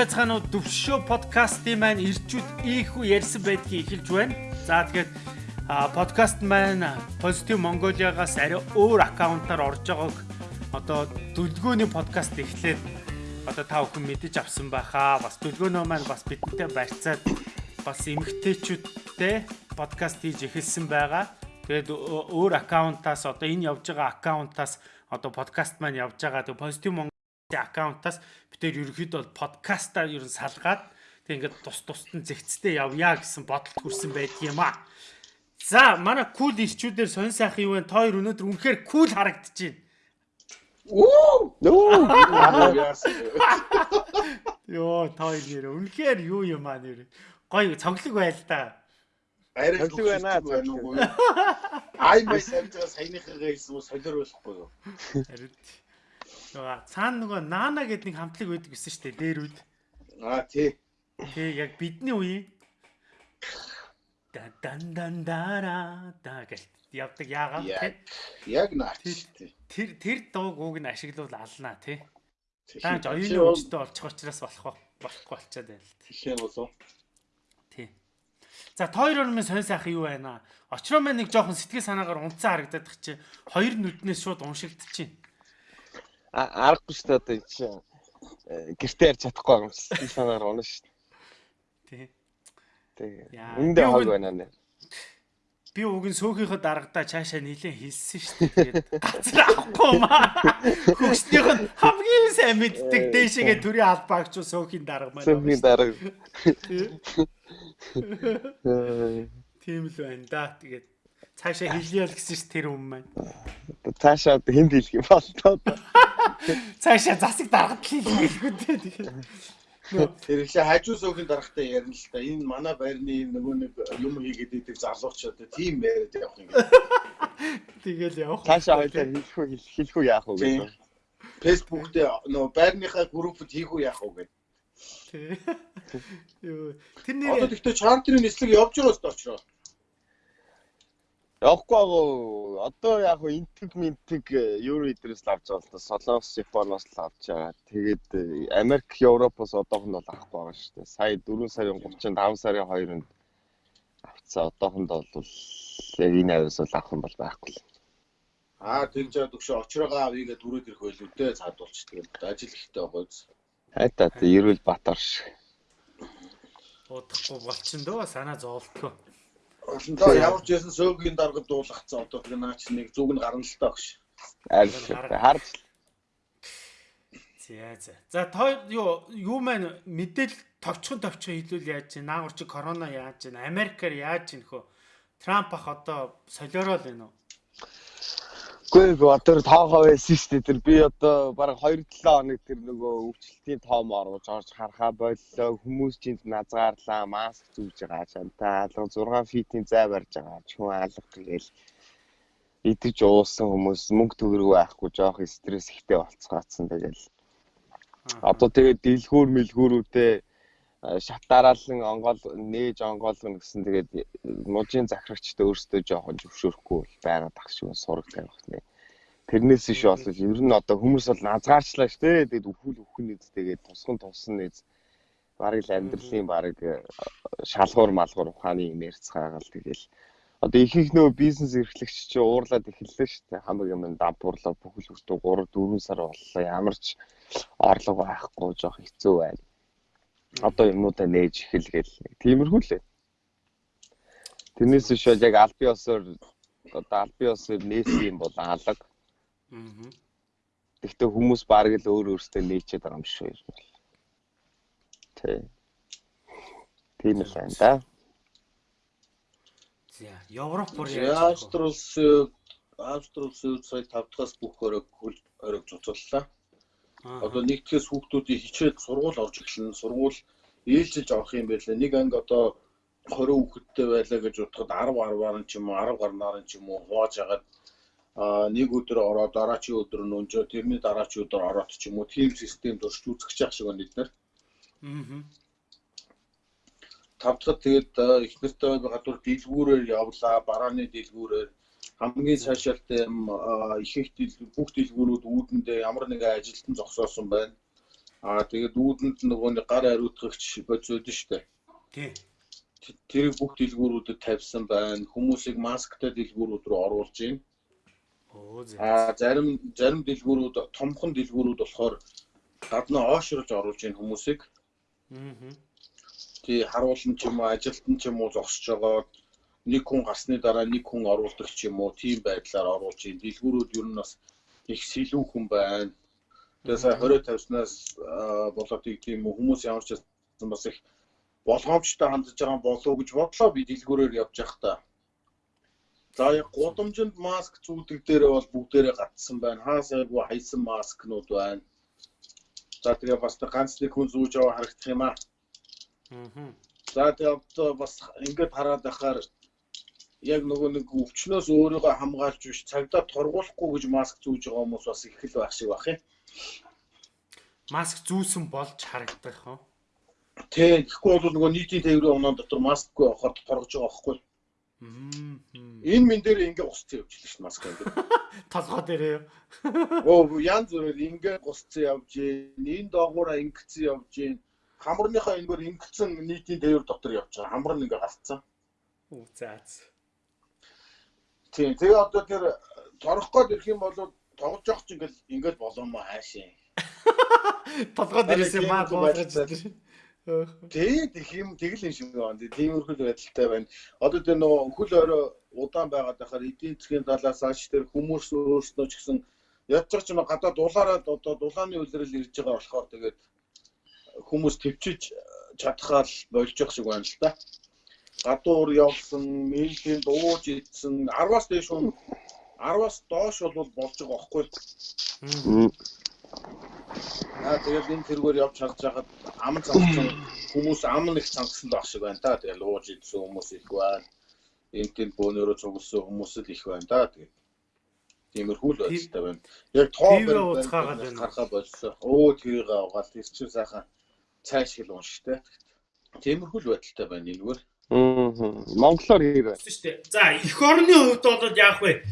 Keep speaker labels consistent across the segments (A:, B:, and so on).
A: Байцгаана уу Дөвшөө подкастын маань ирчүүд ийхүү ярьсан байдгийг эхэлж байна. За тэгэхээр подкаст маань Positive Mongolia-гаас арай өөр аккаунтаар орж байгааг одоо дүлгөөний подкаст эхлээд одоо та бүхэн мэдэж авсан байхаа. Бас дүлгөөнөө маань бас бидэнтэй барьцаад бас эмгтээчүүдтэй подкаст хийж эхэлсэн байгаа. Тэгээд өөр аккаунтаас одоо энэ явж байгаа аккаунтаас одоо подкаст маань явж байгаа. Тэгээд Positive аккаунтаас бид нэр ерөөхдөө бол подкастаа ер нь салгаад тэг ингээд тус тусад нь зэгцтэй явъя гэсэн бодолд хүрсэн байдаг юм аа. За манай кул ирчүүдээр сонь сайхан юу вэ? Та хоёр өнөөдөр үнэхээр кул харагдаж байна.
B: Оо!
A: Йоо, та хоёр нэр үнэхээр юу юм аа нэр. Гой цоглог байл та.
B: Арай
C: Цоглог байна.
B: Ай май сарж саяныхаа хэлсэн үү солиор болохгүй юу?
A: Харин нөгөө цаана нөгөө наана гэдэг нэг хамтлаг байдаг гэсэн шүү дээ дээр үед.
B: Аа тий.
A: Тэг яг бидний үеийн дан дан дан дара да гэл явдаг яагаад тий
B: яг наач тий.
A: тэр тэр дууг ууг нь ашиглавал алнаа тий.
B: Тий.
A: Дааж оюуны үжтэй олчих учраас болох болохгүй болчиход байна л
B: Тэхийн болоо.
A: тий. За тойроор минь сонь сайхан юу байна? Очроо маань нэг жоохон сэтгэл санаагаар унцсан харагдаад чи хоёр нүднээс шууд уншигдчихээн.
C: Аргагүй шүү дээ одоо чинь э, гэртээ ярьж чадахгүй юм шиг санаагаар унаа шүү дээ.
A: Тий.
C: Тэгээ. Үндэ хог байна нэ.
A: Би уг нь сөөхийнхөө дарагдаа цаашаа нилээн хэлсэн шүү дээ. Тэгээд газар авахгүй маа. Хөгснийх нь хамгийн сайн мэддэг дээшээгээ төрийн албаагч сөөхийн дарга маань.
C: Сүүхийн дарга.
A: Тийм л байна да. Тэгээд цаашаа хэлье л гэсэн ш тэр юм маань.
C: Цаашаа одоо хэнд хэлэх юм бол тоо.
A: Цаашаа засаг даргад л хэлэхгүй дээ. Тэгээд
B: Тэр ихлэ хажуу суугийн дарахтай ярина л та. Энэ манай байрны нөгөө нэг юм хийгээд идэг залууч одоо тийм яриад явах юм.
A: тэгэл явах.
C: Цаашаа хоёлаа хэлэх үү хэлэх үү яах вэ гэж.
B: Фэйсбુક дээр нөгөө байрныхаа группд хийх үү яах вэ гэдэг.
A: Тий. Юу тэр
B: Одоо
A: нэр
B: тэгтээ чартерын нислэг явж байгаа өстө очроо.
C: Явахгүй агуу одоо яг хөө интэг минтэг евро идрээс л авч байгаа л да Солонгос Японоос л авч байгаа. Тэгээд э, Америк Европоос одоохонд бол авахгүй байгаа шүү дээ. Сая 4 сарын 35 сарын 2-нд авцсан. Одоохонд бол яг энэ авиас бол авах юм бол байхгүй л.
B: Аа тэгж яад өгшө очроогоо авъя гэдэг түрээд ирэх байлгүй дээ цаадуулч тэгээд ажил ихтэй байгаа биз.
C: Хайтаа тэ эрүүл Батар шиг.
A: удахгүй болчин дөө санаа зовлтгоо.
B: Олондоо ямар ч ясан сөөгийн дарга дуулгацсан одоо тэр наач нэг зүг нь гарна л таа гэж.
C: Аль харж.
A: За за. За той юу юу маань мэдээл товчхон товчхон хэлүүл яаж чинь? Наагур чи корона яаж чинь? Америкаар яаж чинь хөө? Трамп ах одоо солиорол байна уу?
C: Гүй би одоо тоогоо байсан шүү дээ. Тэр би одоо бараг 2-7 хоног тэр нөгөө өвчлөлтийн тоом оруулж орж харахаа боллоо. Хүмүүс чинь назгаарлаа, маск зүүж байгаа чантай. Алга 6 фитийн зай барьж байгаа. Чүн алга тэгэл идэж уусан хүмүүс мөнгө төгрөг байхгүй жоох стресс ихтэй болцгаацсан тэгэл. Одоо тэгээд дэлгүүр мэлгүүрүүдээ шат дараалан онгол нээж онгоолгоно гэсэн тэгээд мужийн захирагчтай өөрсдөө жоохон зөвшөөрөхгүй байгаад ах шиг сураг тавих нэ. Тэрнээс иш бол ер нь одоо хүмүүс бол назгаарчлаа шүү дээ. Тэгээд өвхөл өвхөн нэз тэгээд тусган тусан нэз бараг л амьдралын бараг э, шалгуур малгуур ухааны юм ярьцгаагаал тэгэл одоо их их нөө бизнес эрхлэгч чи уурлаад эхэллээ шүү дээ. Хамаг юм дампуурлаа бүхэл бүтэн 3 4 сар боллоо. Ямар ч орлого байхгүй жоох хэцүү байна одоо юмнуудаа нээж эхэлгээл тиймэрхүү л ээ. Тэрнээс биш бол яг аль биосоор одоо аль биосоор нээсэн юм бол алга.
A: Аа.
C: Гэхдээ хүмүүс бараг л өөр өөртөө нээчээд байгаа юм шиг юм бол. Тэ. Тийм л байна да.
A: За Европ бүр яаж вэ?
B: Австралс Австралс сая 5 дахаас бүх өрөг хөл өрөг цуцлаа. Одоо нэгдгээс хүүхдүүдийн хичээд сургууль орж эхэлнэ. Сургууль ээлжилж авах юм байлаа. Нэг анги одоо 20 хүүхэдтэй байлаа гэж бодоход 10 10-аар нь ч юм уу 10 гарнаар нь ч юм уу хувааж агаад а нэг өдөр ороод дараачийн өдөр нь өнжөө тэрний дараачийн өдөр ороод ч юм уу team системд урьж үзэх яах шиг байна эдгээр.
A: Аа.
B: Тав дахь тэгээд э, их нэртэй гадуур дэлгүүрээр явлаа. Барааны дэлгүүрээр хамгийн цаашаалтай юм их их бүх дэлгүүрүүд үүдэндээ ямар нэгэн ажилтан зогсоосон байна. Аа тэгээд үүдэнд нөгөө нэг гар ариутгагч бодсод нь штэ.
A: Тий.
B: Тэрийг бүх дэлгүүрүүдэд тавьсан байна. Хүмүүсийг масктай дэлгүүрүүд рүү оруулж байна.
A: Оо зэ.
B: Аа зарим зарим дэлгүүрүүд томхон дэлгүүрүүд болохоор гаднаа оошруулж оруулж байна хүмүүсийг.
A: Аа.
B: Тий харуулсан ч юм уу ажилтан ч юм уу зогсож байгаа нэг хүн гарсны дараа нэг хүн оруулдаг ч юм уу тийм байдлаар оруулж байна. Дэлгүүрүүд ер нь бас их сэлүү хүн байна. Тэгээ сая 20 тавьснаас болоод тийм хүмүүс ямар ч бас их болгоомжтой хандж байгаа болов гэж бодлоо би дэлгүүрээр явж та. За яг гудамжинд маск зүүдэг дээрээ бол бүгдээрээ гатсан байна. Хаасайгүй хайсан маскнууд байна. За тэгээ бас ганц нэг хүн зүүж яваа харагдах юм аа.
A: Аа.
B: За тэгээ бас ингээд хараад байхаар яг нөгөө нэг өвчнөөс өөрийгөө хамгаалж биш цагдаа торгуулахгүй гэж маск зүүж байгаа хүмүүс бас их л байх шиг байх юм.
A: Маск зүүсэн болж харагдах хөө.
B: Тэ тэгэхгүй бол нөгөө нийтийн тээврийн оноо дотор маскгүй авахаар торгож байгаа байхгүй. Энэ мен дээр ингээ гусцсан явж лээ шүү маск ингээ.
A: Толгой дээрээ.
B: Оо янз бүрээр ингээ гусцсан явж. Энэ доогуура ингэсэн явж гин. Хамарныхаа энэгээр ингэсэн нийтийн тээвэр дотор явж байгаа. Хамар нь ингээ галцсан.
A: Үу заац.
B: Тийм. Тэгээ одоо тэр торох гээд ирэх юм бол тоглож явах чинь ингээл ингээл болоомоо хаашаа.
A: Толгой дээрээс маа гоолгож тэр.
B: Тий, тэг юм тэгэл юм шиг байна. Тиймэрхүү байдалтай байна. Одоо тэр нөгөө хөл орой удаан байгаад байхаар эдийн засгийн талаас ааш тэр хүмүүс өөрсдөө ч гэсэн байгаа ч юм гадаа дулаараад одоо дулааны үлрэл ирж байгаа болохоор тэгээд хүмүүс төвчж чадхаар болж явах шиг байна л да гадуур явсан, мэйлийн дууж идсэн 10-аас дээш хүн 10-аас доош бол болж байгаа байхгүй. Аа тэгээд энэ тэргээр явж чадж байгаад ам цангасан хүмүүс ам нэг цангасан байх шиг байна та. Тэгээд ууж идсэн хүмүүс их байна. Энд тэнд бөөнөрөө цугласан хүмүүс л их байна та. Тэгээд тиймэрхүү л байдалтай байна. Яг тоо
A: байна.
B: Гарахаа болсон. Өө тэрийг аваад тэр чинь сайхан цааш хэл унштай. Тиймэрхүү л байдалтай байна энэгээр.
C: Монголоор байна?
A: Шүү дээ. За, эх орны хувьд бол яах вэ?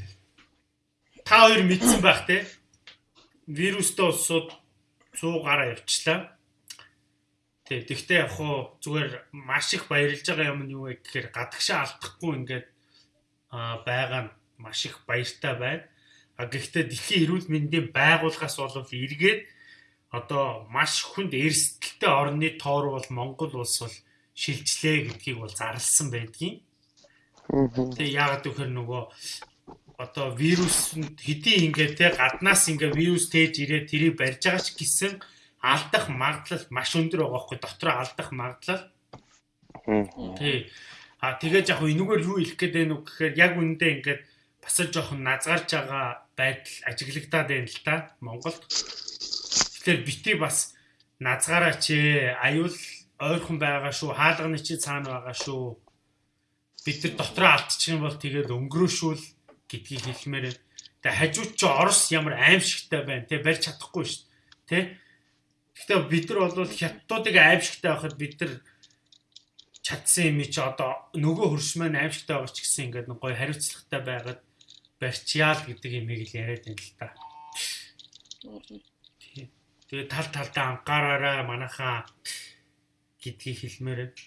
A: Та хоёр мэдсэн байх те. Вирустай улсууд 100 гараа явчлаа. Тэг. Тэгтээ яг хуу зүгээр маш их баярлж байгаа юм нь юу вэ гэхээр гадагшаа алдахгүй ингээд аа байгаа нь маш их баяртай байна. А гэхдээ дэлхийн эрүүл мэндийн байгууллагаас бол эргээд одоо маш хүнд эрсдэлтэй орны тоор бол Монгол улс бол шилжлээ гэдгийг бол зарлсан байдгийн. Тэгээ яагаад гэхээр нөгөө одоо вирус хэдий ингээ те гаднаас ингээ вирус тээж ирээд тэрийг барьж байгаа ч гэсэн алдах магадлал маш өндөр байгаа хгүй дотроо алдах магадлал. Тий. А тэгээд яг энэгээр юу хэлэх гээд байна уу гэхээр яг үндэ ингээд бас жоохон назгарч байгаа байдал ажиглагдаад байна л да Монголд. Тэгэхээр бити бас назгаараач аюул ойрхон байгаа шүү. Хаалганы чи цаана байгаа шүү. Бид нар дотроо алдчих юм бол тэгээд өнгөрөөшүүл гэдгийг хэлмээр. Тэгээ хажууд чи Орос ямар аимшигтай байна. Тэ барьж чадахгүй шүү. Тэ. Гэхдээ бид нар бол хятадуудыг аимшигтай байхад бид нар чадсан юм чи одоо нөгөө хөрш маань аимшигтай байгаа ч гэсэн ингээд гоё хариуцлагатай байгаад барьчяал гэдэг юмыг л яриад байна л да. Тэгээ тал талдаа анхаараарай манайхаа гэдгийг хэлмээр байна.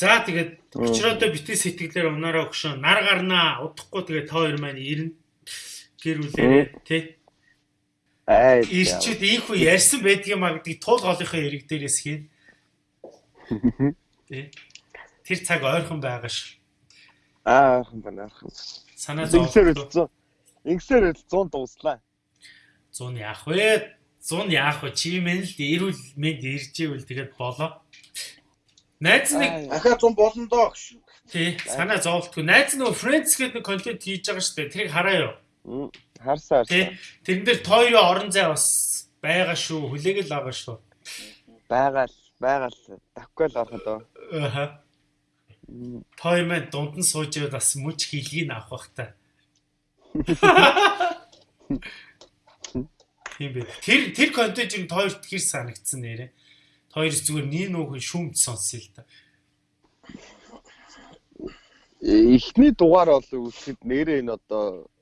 A: За тэгээд өчрөөдөө битгий сэтгэлээр унаараа өгшөө нар гарнаа удахгүй тэгээд та хоёр маань ирнэ гэр үлээрээ тий.
C: Аа
A: ирчүүд ийхүү ярьсан байдгийн маа гэдгийг туул голынхоо яриг дээрээс хийн. Тэр цаг ойрхон байгаа ш.
C: Аа ойрхон байна ойрхон.
A: Санаа
C: зовлоо. Ингэсээр 100 дууслаа.
A: 100 яах вэ? 100 яах вэ? Чи мэн л эрүүл мэнд ирж ивэл тэгээд болоо. Найз нэг
B: ахаа 100 болно доо гэж.
A: тий санаа зовлтгүй. Найз нөгөө Friends гэдэг нэг контент хийж байгаа шүү дээ. Тэрийг хараа юу?
C: Харсаа харсаа.
A: Тэрэн дээр тойроо орон зай бас байгаа шүү. Хүлээгэл байгаа шүү.
C: Байгаа л байгаа л давхгүй л ороход оо.
A: Аха. Той маань дунд нь сууж байвал бас мөч хилгийг авах бах та. Тийм бэ. Тэр тэр контент нь тойрт хэр санагдсан нэрэ. Тойроос зүгээр нэг нөхөн шүмд сонсъё л да.
C: Эхний дугаар бол үсгэд нэрээ энэ одоо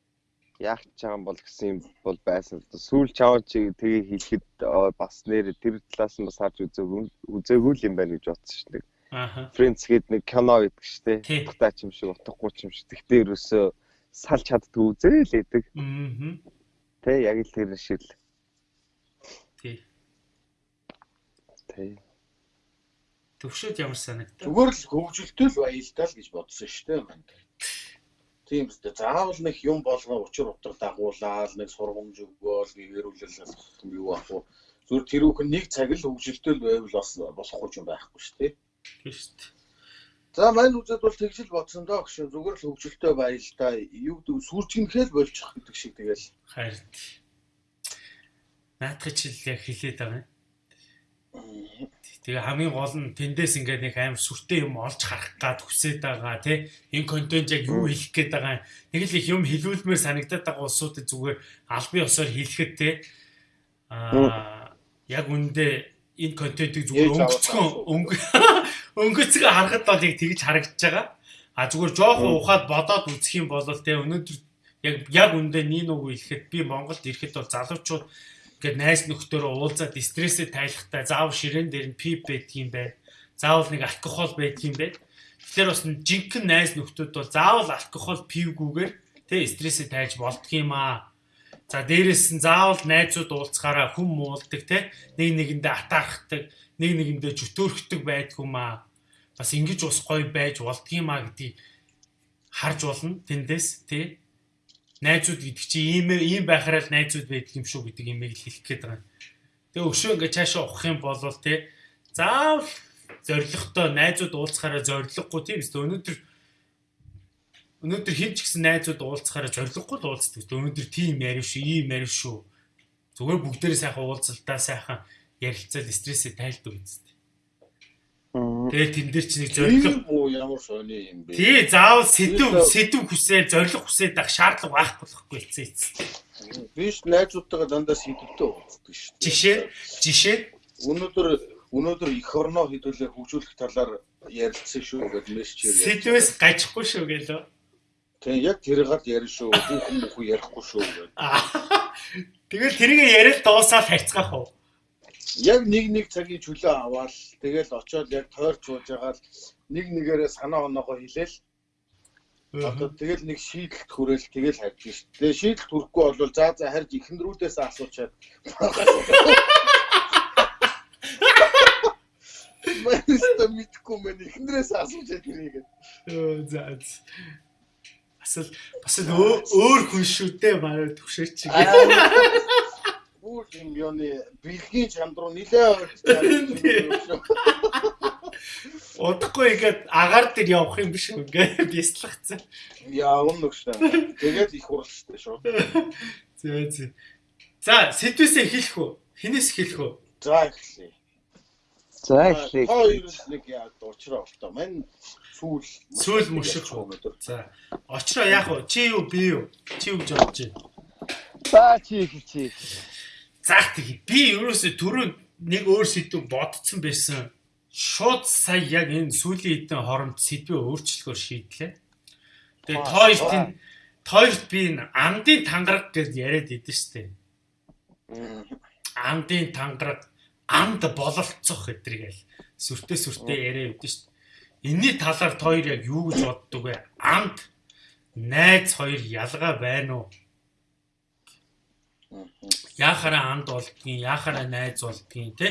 C: яах ч байгаа юм бол гэсэн юм бол байсан л да. Сүүл чаваа чи тэгээ хийхэд бас нэр тэр талаас нь бас харж үзээгүй үзээгүй л юм байна гэж бодсон шүү дээ.
A: Ааха.
C: Friends гээд нэг кино гэдэг шүү дээ. Утгатай ч юм шиг, утгагүй ч юм шиг. Тэгтээ ерөөсөө салж чаддгүй үзээ л байдаг.
A: Аа.
C: Тэ яг л тэр шиг л.
A: Тий.
C: Тэ.
A: Төвшөд ямар санагдав?
B: Зүгээр л хөгжилтэй л баялтай л гэж бодсон шүү дээ манд. Тийм үстэй. Заавал нэг юм болгоо учир утга дагуулаад нэг сургамж өгөөл гэрүүлэл юу ах уу. Зүгээр тэр үхэн нэг цаг л хөгжилтэй л байвал бас болохгүй юм байхгүй шүү дээ.
A: Тийм шүү дээ.
B: За мань үзэд бол тэгжил бодсон доо гэж зүгээр л хөгжилтэй баялтай юу гэдэг сүржигнэхэл болчих гэдэг шиг тэгэл
A: Хайрт. Наадах чил яг хилээд байгаа юм. Тэгээ хамгийн гол нь тэндээс ингээд нэг амар сүртэй юм олж харах гад хүсээд байгаа тий. Энэ контент яг юу хэлэх гээд байгаа юм. Нэг л их юм хэлүүлмээр санагдаад байгаа улсуудад зүгээр албан ёсоор хэлэхэд тий. Аа яг үндэ энэ контентыг зүгээр өнгөцгөн
B: авах уу?
A: өнгө өнгөцгөн харахад бол яг тэгж харагдаж байгаа. А зүгээр жоохон ухаад бодоод үзэх юм бол тий өнөөдөр яг яг үндэ нин үг хэлэхэд би Монголд ирэхэд бол залуучууд ингээд найз нөхдөөрөө уулзаад стрессээ тайлахтай заавал ширээн дээр нь пип байдгийм бай. Заавал нэг алкогол байдгийм бай. Тэгэхээр бас жинхэнэ найз нөхдүүд бол заавал алкогол пивгүүгээр тэ стрессээ тайлж болдгийм аа. За дээрэс нь заавал найзууд уулзахаараа хүм муулдаг те нэг нэгэндээ атаархдаг, нэг нэгэндээ жүтөөрхдөг байдгүм аа. Бас ингэж ус гоё байж болдгийм аа гэдгийг харж болно тэндээс тий найзууд гэдэг чи ийм ийм байхаараа л найзууд байдаг юм шүү гэдэг имийг л хэлэх гээд байгаа. Тэгээ өшөө ингээ цаашаа ухах юм бол тий заавал зоригтой найзууд уулзахаараа зориггүй тийм үстэ өнөөдөр өнөөдөр хин ч гэсэн найзууд уулзахаараа зориггүй л уулздаг. Өнөөдөр тийм ярив шүү, ийм ярив шүү. Зүгээр бүгдээрээ сайхан уулзалтаа сайхан ярилцаад стрессээ тайлдаг үстэ. Тэгээ тэн дээр чи нэг зориг
B: үү ямар сони юм бэ?
A: Тий, заавал сэдв сэдв хүсээ, зориг хүсээд байх шаардлага байхгүй болохгүй эцээ эцээ.
B: Биш найзуудтайгаа дандаа сэдвтэй уулздаг шүү дээ.
A: Жишээ, жишээ.
B: Өнөөдөр өнөөдөр их орноо хэдүүлээ хөгжүүлэх талаар ярилцсан шүү гэдэг мессежээр.
A: Сэдвээс гажихгүй шүү гэлөө.
B: Тэгээ яг тэр гал ярина шүү. Хүүхэн мөхөө ярихгүй шүү гэдэг.
A: Тэгэл тэрийг яриад дуусаад хайцгаах уу?
B: Яг нэг нэг цагийн чөлөө аваад тэгэл очиод яг тойрч сууж байгаа л нэг нэгээрээ санаа оноогоо хэлээл. Одоо тэгэл нэг шийдэлт хүрээл тэгэл хайж шүү. Тэгээ шийдэлт хүрэхгүй бол за за харж ихэндрүүдээс асуучаад. Мэстэ мэдгүй мэн ихэндрээс асуучаад тэрийг.
A: За. Бас л бас л өө- өөр хүн шүү дээ манай төвшөөч.
B: Бүр юм ёны бэлгийн чанд руу нилээ орчихсон.
A: Удахгүй ингээд агаар дээр явах юм биш? Ингээд бяцлагцсан.
B: Яавн нүгштэй. Тэгээд их уралштай шүү.
A: За за. За, сэдвээсээ эхэлэх үү? Хинээс эхэлэх үү?
B: За эхлэе.
C: За эхлэе.
B: Хоёр нэг яа дуучраа болтоо. Мань сүүл
A: Сүүл мөшөх үү?
B: өнөөдөр.
A: За. Очроо яах вэ? Чи юу би юу? Чи юу гэж бодож байна?
C: За чи чи.
A: Заах тийг. Би ерөөсөө түрүү нэг өөр сэдв бодсон байсан. Шууд сая яг энэ сүүлийн хэдэн хооронд сэдвээ өөрчлөхөөр шийдлээ. Тэгээ
B: аа.
A: энэ тоёрт би энэ амдын тангараг гэж яриад идэв штэ. Амдын тангараг амд бололцох гэдргээл сүртэй сүртэй яриа идэв штэ. Энийний талаар тоёр яг юу гэж боддог вэ? Амд найз хоёр ялгаа байна уу? Яахаараа амд болдгийн, яахаараа найз болдгийн те?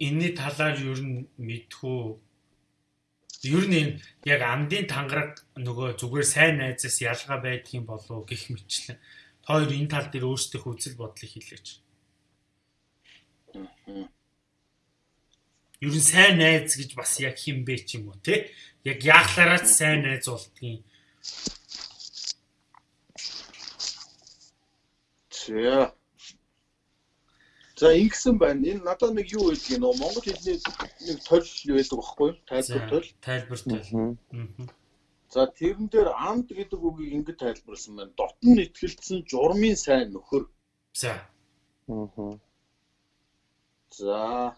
A: Энийний талаар ер нь мэдхүү. Ер нь яг амдын тангараг нөгөө зүгээр сайн найзаас ялгаа байдгийн болов гэх мэтлэн. Хоёр энэ тал дээр өөрсдөө үзэл бодлыг хэлээч. Ер нь сайн найз гэж бас яг хин бэ ч юм уу те? Яг яахлаараа сайн найз болдгийн.
B: За. За ингэсэн байна. Энэ надад нэг юу хэлдэг нөө Монгол хэлний нэг тол байдаг байхгүй юу? Тайлбар тол.
A: тайлбар. Мгм.
B: За тэрэн дээр амд гэдэг үгийг ингэж тайлбарласан байна. Дотн итгэлцэн журмын сайн нөхөр.
A: За.
C: Аа.
B: За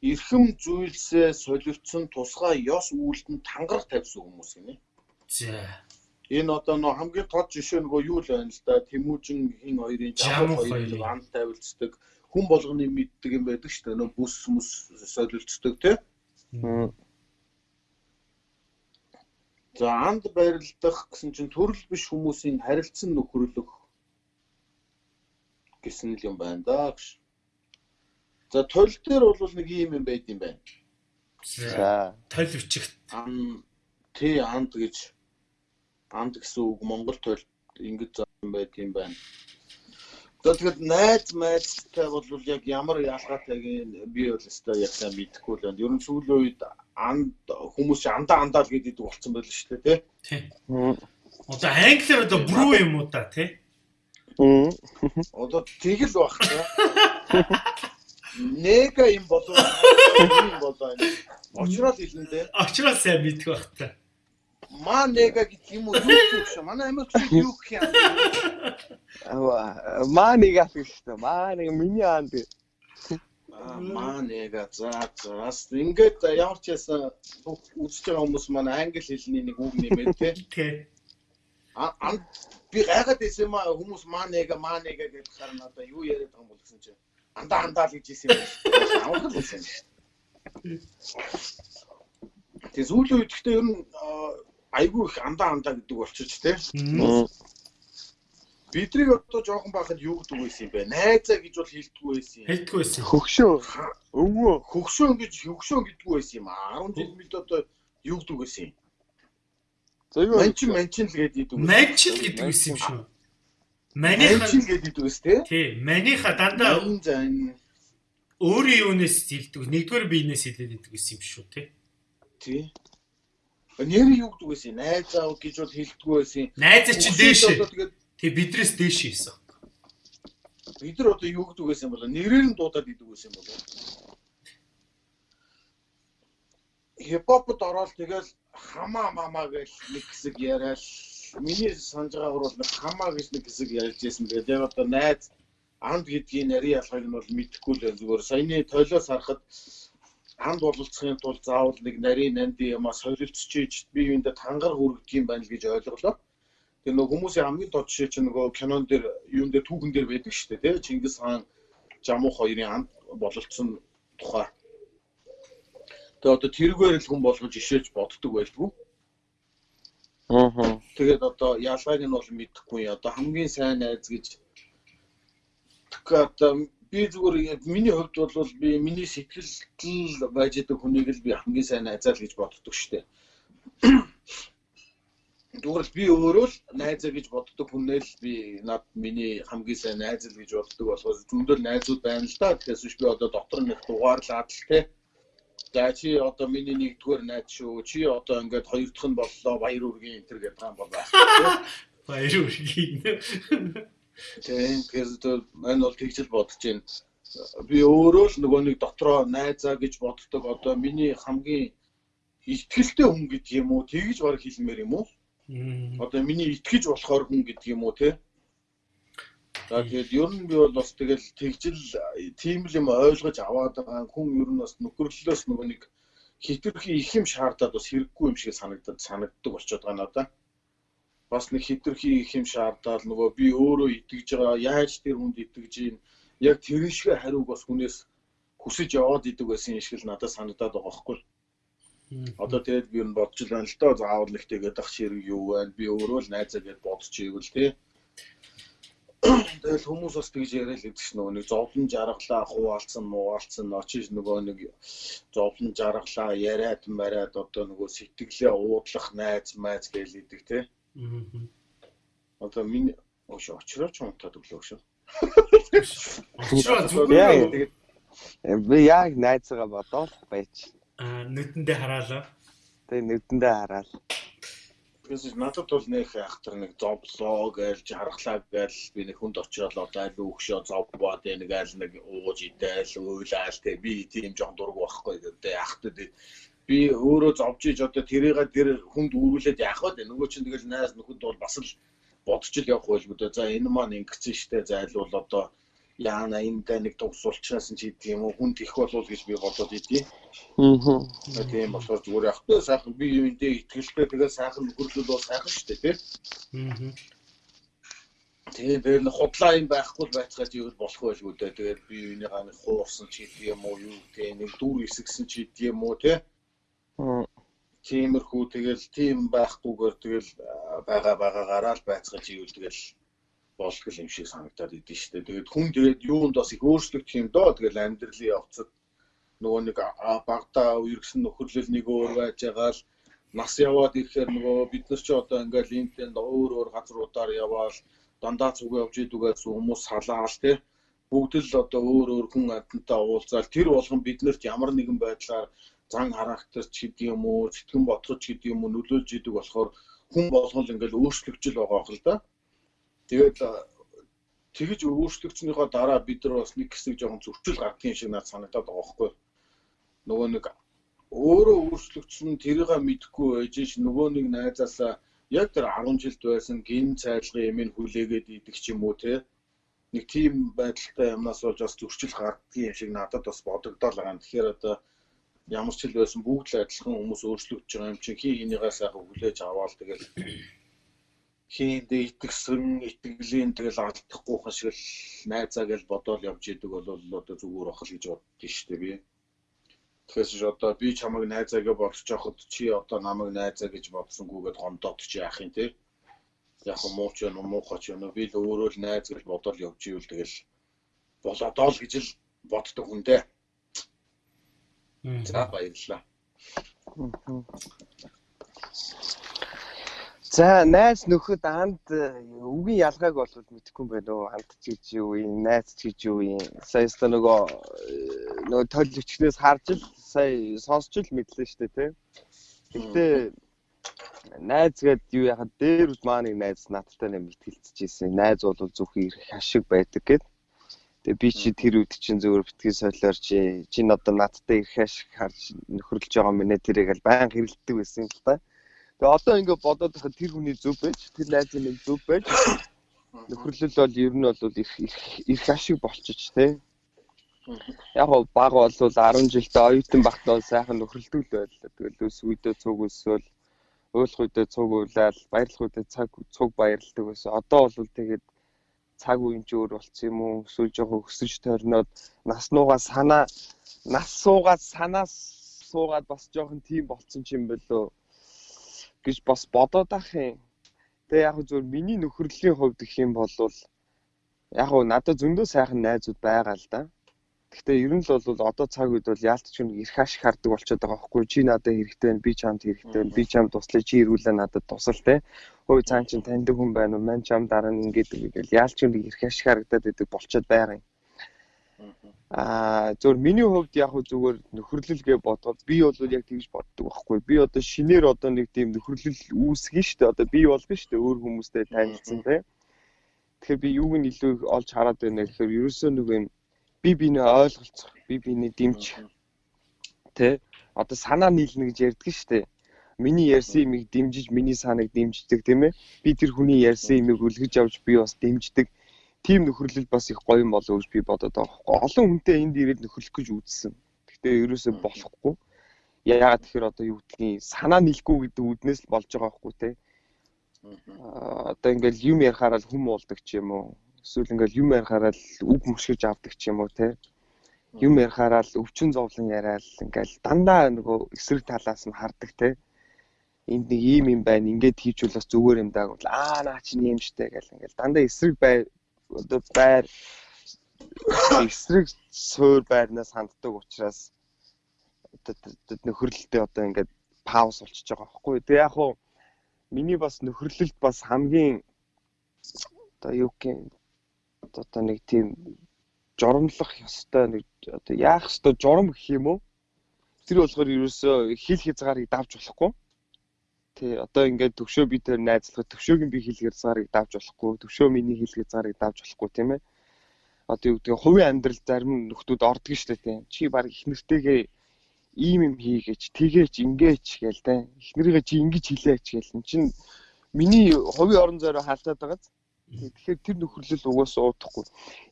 B: эрхэм зүйлсээ солиоцсон тусгай ёс үйлдэнд тангараг тавьсан хүмүүс гинэ.
A: За.
B: Энэ одоо нөө хамгийн тод жишээ нөгөө юу л байна л да. Тэмүүжин хин хоёрын
A: Жамуу
B: жамуу хоёрын
A: хоёрын.
B: анд тавилцдаг. Хүн болгоны мэддэг юм байдаг шүү дээ. Нөө бүс мүс солилцдог тий. За анд барилдах гэсэн чинь төрөл биш хүмүүсийн харилцан нөхөрлөх гэсэн л юм байна да гэж. За тол дээр бол нэг юм юм байд юм байна.
C: За.
A: Өчигт.
B: Ан тий анд гэж анд гэсэн үг Монгол тойлд ингэж заасан байд юм байна. За тэгэхэд найз майзтай бол яг ямар ялгаатай би бол өстой яг сайн мэдэхгүй л байна. Ер нь сүүлийн үед анд хүмүүс андаа андаа л гэдэг болсон байл шүү дээ тий.
A: Одоо англиар одоо брүү юм уу та тий?
C: Мм.
B: Одоо тэгэл баг та. Нега юм болов юм болоо. Очрол хэлнэ
A: Очрол сайн мэдэх байх та.
B: Ма нега гэдэг юм уу юу гэх юм. Манай Америкч юу гэх юм.
C: Аа, маа нэг аф шүү. Маа нэг миний аанд.
B: Аа, Маа нега за за. Бас ингээд ямар ч ясан үзэж байгаа хүмүүс манай англи хэлний нэг үг нэмээд те.
A: Тий.
B: А би гайхаад байсан юм аа хүмүүс маа нега маа нега гэж харна одоо юу яриад байгаа юм бол гэсэн чинь андаа андаа л гэж хэлсэн юм. Авах л байсан. Тэгээ сүүлийн үед гэхдээ ер нь аа, айгүй их андаа андаа гэдэг болчих.
A: Мм.
B: Бидрийг одоо жоохон байхад юу гэдэг байсан юм бэ? Найзаа гэж бол хэлдэггүй байсан юм.
A: Хэлдэггүй байсан.
C: Хөгшөө. Өвөө.
B: Хөгшөөн гэж хөгшөөн гэдэггүй байсан юм аа. 10 жил мэд одоо юу гэдэг байсан юм.
C: За юу?
B: Манчин манчин л гэдэг юм.
A: Манчил гэдэг байсан юм шүү.
B: Манчин гэдэг үс те.
A: тий, маниха дандаа өөрийн юунаас хэлдэг, нэгдүгээр биенээс хэлээд байдаг гэсэн юм шүү тий.
B: тий. Нэр юу гэдэг байсан юм? Найзаа гэж бол хэлдэггүй байсан юм.
A: Найзаа чи
B: Хөгшөөн
A: дээшээ.
B: одоо тэгээд
A: Тий бидрээс дээшээ хийсэн.
B: бид нар одоо юу гэдэг байсан болоо нэрээр нь дуудаад идэг байсан болоо. Хипхопд ороод тэгэл хамаа мамаа гэж нэг хэсэг яриад миний санаж байгаагаар бол нэг хамаа гэж нэг хэсэг ярьж байсан. Тэгээд яг одоо найз анд гэдгийн нарийн ялгааг нь бол мэдэхгүй л зүгээр саяны тойлоос харахад анд бололцохын тулд заавал нэг нарийн нанд юмас солилцчихж би юундаа тангар хүргэх юм байна л гэж ойлголоо. Тэр нөгөө хүмүүсийн хамгийн тод жишээ чинь нөгөө кинон дээр юун дээр түүхэн дээр байдаг шүү дээ тий Чингис хаан Жамуух хоёрын анд бололцсон тухай. Тэгээ одоо тэргээр л хүн болгож ишээж боддог байлгүй.
C: Аа.
B: Тэгээд одоо ялгааг нь бол мэдэхгүй. Одоо хамгийн сайн найз гэж тэгэхээр би зүгээр миний хувьд бол би миний сэтгэл байж байгаа хүнийг л би хамгийн сайн найзаа л гэж боддог шүү дээ. Зүгээр л би өөрөө л найзаа гэж боддог хүнээ л би над миний хамгийн сайн найз л гэж боддог болохоос зөндөл найзууд байна л да. Тэгэхээр биш би одоо дотор нэг дугаарлаад л те. За чи одоо миний нэгдүгээр найз шүү. Чи одоо ингээд хоёр дахь нь боллоо баяр үргийн энэ төр гэдэг юм бол байх.
A: Баяр үргийн.
B: Тийм тэгэхээр мань бол тэгж л бодож байна. Би өөрөө л нөгөө нэг дотроо найзаа гэж боддог одоо миний хамгийн ихтгэлтэй хүн гэдэг юм уу тэгж баг хэлмээр юм уу? Одоо миний итгэж болохоор хүн гэдэг юм уу те? За тэгээд ер нь би бол бас тэгэл тэгжил тийм л юм ойлгож аваад байгаа хүн ер нь бас нөхөрлөлөөс нөгөө нэг хитрхи их юм шаардаад бас хэрэггүй юм шиг санагдаад санагддаг болчиход байгаа надаа. Бас нэг хитрхи их юм шаардаад нөгөө би өөрөө итгэж байгаа яаж тэр хүнд итгэж ийн яг тэрэн шиг хариуг бас хүнээс хүсэж яваад идэг байсан юм шиг л надад санагдаад байгаа байхгүй. Одоо тэгээд би бодож л байна л доо заавал их тэгээд ах ширэг юу байна би өөрөө л найзаа гэж бодож ивэл те. Тэгэл хүмүүс бас тэгж яриад л чинь нөгөө нэг зовлон жаргалаа хуваалцсан мууалцсан очиж нөгөө нэг зовлон жаргалаа яриад мариад одоо нөгөө сэтгэлээ уудлах найз майз гэж идэг те.
A: Мм.
B: Одоо миний өөш очрооч унтаад өглөө шүү.
A: Очроо зүгээр
B: Тэгээд
C: Би яг найзгаа бодоод байж.
A: аа нүдэндээ хараалаа.
C: Тэгээ нүдэндээ хараад.
B: Тэгээс надад бол нөх ахтар нэг зовлоо гээл жаргалаа гээл би нэг хүнд очиод одоо аль өгшөө зовбоод нэг аль нэг ууж идээл уйлаал те би тийм жоон дург байхгүй гэдэг ахтад би өөрөө зовж иж одоо тэрийг тэр хүнд үүрүүлээд яах вэ нөгөө чинь тэгэл найз нөхөд бол бас л бодож л явах байлгүй дээ за энэ маань ингэсэн штэ за аль бол одоо яана энд нэг дуусуулчнаас ч гэдэг юм уу хүнд их болов гэж би бодоод идэв.
C: Аа.
B: Тийм болохоор зүгээр явахтай сайхан би юундээ итгэлтэй тэгээ сайхан нөхөрлөл бол сайхан шүү дээ тийм.
A: Аа.
B: Тэгээ дээр нь худлаа юм байхгүй байцгаад юу болох байлгүй дээ. Тэгээд би юуны ганы хуурсан ч гэдэг юм уу юу гэдэг нэг дүр эсгсэн ч гэдэг юм уу тийм. Тиймэрхүү тэгэл тийм байхгүйгээр тэгэл байгаа байгаагаараа л байцгааж ивэл тэгэл болтгол юм шиг санагдаад идэв шүү дээ. Тэгээд хүн тэгээд юунд бас их өөрчлөгдөх юм доо. Тэгэл амьдралын явцад нөгөө нэг багтаа үерхсэн нөхөрлөл нэг өөр байж байгаа л нас яваад ирэхээр нөгөө бид нар ч одоо ингээл энтэнд өөр өөр газруудаар яваал дандаа зүг явж идүүгээс хүмүүс салаал тий бүгд л одоо өөр өөр хүн амьтантай уулзаал тэр болгон биднэрт ямар нэгэн байдлаар зан характер ч гэдэг юм уу сэтгэн бодгож гэдэг юм уу нөлөөлж идэг болохоор хүн болгон ингээл өөрчлөгчл байгаа хэл да. Тэгээд тэгж өөрчлөгчнийхөө дараа бид нар бас нэг хэсэг жоохон зөрчил гардгийн шиг надад санагдаад байгаа байхгүй. Нөгөө нэг өөрөө өөрчлөгчсөн тэрийг мэдхгүй байж ш нөгөө нэг найзаасаа яг тэр 10 жилд байсан гин цайлгын юм хүлээгээд идэх ч юм уу те нэг тийм байдалтай юмнаас болж бас зөрчил гардгийн юм шиг надад бас бодогдоод байгаа. Тэгэхээр одоо ямар ч хэл байсан бүгд л адилхан хүмүүс өөрчлөгдөж байгаа юм чинь хий хийнийгаа сайхан хүлээж аваад тэгэл хийнд итгэсэн итгэлийн тэгэл алдахгүйхан шиг л найзаа гэж бодоол явж идэг бол одоо зүгээр ах л гэж боддоо шүү дээ би. Тэгэхээр одоо би чамайг найзаа гэж бодож байхад чи одоо намайг найзаа гэж бодсонгүйгээд гомдоод чи яах юм те. Яг муу ч юм уу муухай ч юм уу би л өөрөө л найз гэж бодоол явж ивэл тэгэл болоодоо л гэж л боддог хүн дээ. За баярлалаа.
C: За найз нөхөд анд үгийн ялгааг бол мэдэхгүй юм байна уу? Анд ч гэж юу юм, найз ч гэж юу юм. Сая өстө нөгөө нөгөө төлөвчнөөс харж л сая сонсч л мэдлээ шүү дээ, тий. Гэтэ найз гэд юу яхад дээр үл маа нэг найз надтай нэг мэтгэлцэж ирсэн. Найз бол зөвхөн ирэх ашиг байдаг гэд. Тэгээ би чи тэр үед чинь зөвөр битгий солиор чи чинь одоо надтай ирэх ашиг харж нөхөрлөж байгаа минь тэрийг аль баян хэрэлддэг байсан л та. Тэгээ одоо ингээд бодоод байхад тэр хүний зөв байж, тэр найзын нэг зөв байж нөхөрлөл бол ер нь бол их их ашиг болчих тий. Яг гоо баг бол 10 жилдээ оюутан багтаа сайхан нөхөрлөдөг л байлаа. Тэгэл өс үедээ цуг өсөөл өөлх үедээ цуг уйлал, баярлах үедээ цаг цуг баярладаг байсан. Одоо бол тэгээд цаг үеийн ч өөр болцсон юм уу? Эсвэл жоохон өсөж тойрноод нас нуугаа санаа нас суугаад санаас суугаад бас жоохон тийм болцсон юм болоо гэж бас бодоод ах юм. Тэгээ яг зөв миний нөхөрлөлийн хувьд гэх юм бол яг надад зөндөө сайхан найзууд байгаа л да. Гэхдээ ер нь л бол одоо цаг үед бол яалтч хүн их ашиг хардаг болчиход байгаа байхгүй чи надад хэрэгтэй байна би чамд хэрэгтэй байна би чамд туслая чи ирүүлээ надад тусал те ой цаан чин таньдаг хүн байна уу? Мань чам дараа нь ингээд ингээл яалтч хүн их ашиг харагдаад байдаг болчиход байгаа юм Аа зөвөр миний хувьд яг хөө зүгээр нөхөрлөл гэж бодоход би бол яг тэгж боддог байхгүй. Би одоо шинээр одоо нэг тийм нөхөрлөл үүсгэн штэ. Одоо би болгон штэ өөр хүмүүстэй танилцсан тий. Тэгэхээр би юуг нь илүү олж хараад байна гэхээр ерөөсөө нэг юм би биний ойлголцох, би биний дэмж тий. Одоо санаа нийлнэ гэж ярьдаг штэ. Миний ярьсан юмыг дэмжиж, миний санааг дэмждэг тийм ээ. Би тэр хүний ярьсан юмыг үлгэж авч би бас дэмждэг тийм нөхөрлөл бас их гоё юм болов уу гэж би бодоод байгаа байхгүй. Олон хүнтэй энд ирээд нөхөрлөх гэж үзсэн. Гэхдээ ерөөсөө болохгүй. Яагаад тэгэхээр одоо юу гэдгийг санаа нийлэхгүй гэдэг үднээс л болж байгаа байхгүй те. Аа одоо ингээл юм ярихаараа л хүм уулдаг ч юм уу. Эсвэл ингээл юм ярихаараа л үг мөшгөж авдаг ч юм уу те. Юм ярихаараа л өвчин зовлон яриад ингээл дандаа нөгөө эсрэг талаас нь хардаг те энд нэг ийм юм байна ингээд хийжүүл бас зүгээр юм даа гэвэл аа наа чинь юм штэ гэл ингээл дандаа эсрэг бай одоо байр эсрэг суур байрнаас ханддаг учраас одоо нөхөрлөлтөд одоо ингээд пауз болчихж байгаа байхгүй. Тэгээ яг хуу миний бас нөхөрлөлт бас хамгийн одоо юу гэх одоо нэг тийм жоромлох ёстой нэг одоо яах ёстой журам гэх юм уу? Тэр болохоор ерөөсөө хил хязгаарыг давж болохгүй Тий, одоо ингээд төвшөө би тэр найзлахад төвшөөгийн би хэлгээр цаарыг давж болохгүй, төвшөө миний хэлгээр цаарыг давж болохгүй тийм ээ. Одоо юу гэдэг хувийн амьдрал зарим нөхдүүд ордог шүү дээ тийм. Чи баг их нэртэйгээ ийм юм хийгээч, тэгээч, ингээч гээл тийм. Их нэрийгээ чи ингэж хэлээч гээл. Эн чин миний хувийн орон зайроо хаалтаад байгааз Тэгэхээр тэр нөхөрлөл угаасаа уудахгүй.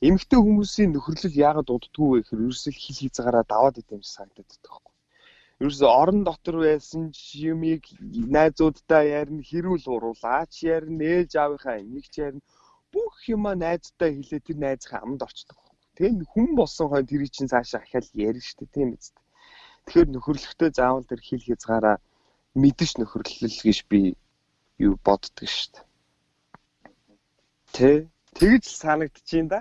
C: Эмэгтэй хүмүүсийн нөхөрлөл яагаад уддгүй вэ гэхээр ерөөсөө хил хязгаараа даваад идэм шиг санагдаад байхгүй. Ерөөсөө орон дотор байсан юмыг найзуудтай ярина, хэрүүл уруулаач ярина, ээж аавынхаа эмэгч ярина. Бүх юма найзтай хэлээ тэр найзынхаа амд орчдөг. Тэгээ хүн болсон хойно тэр чинь цаашаа ахиал ярина шүү дээ, тийм биз. Тэгэхээр нөхөрлөлтөө заавал тэр хил хязгаараа мэдэж нөхөрлөл гэж би юу боддөг шүү дээ. Тэ. Тэгж санагдчихээн да.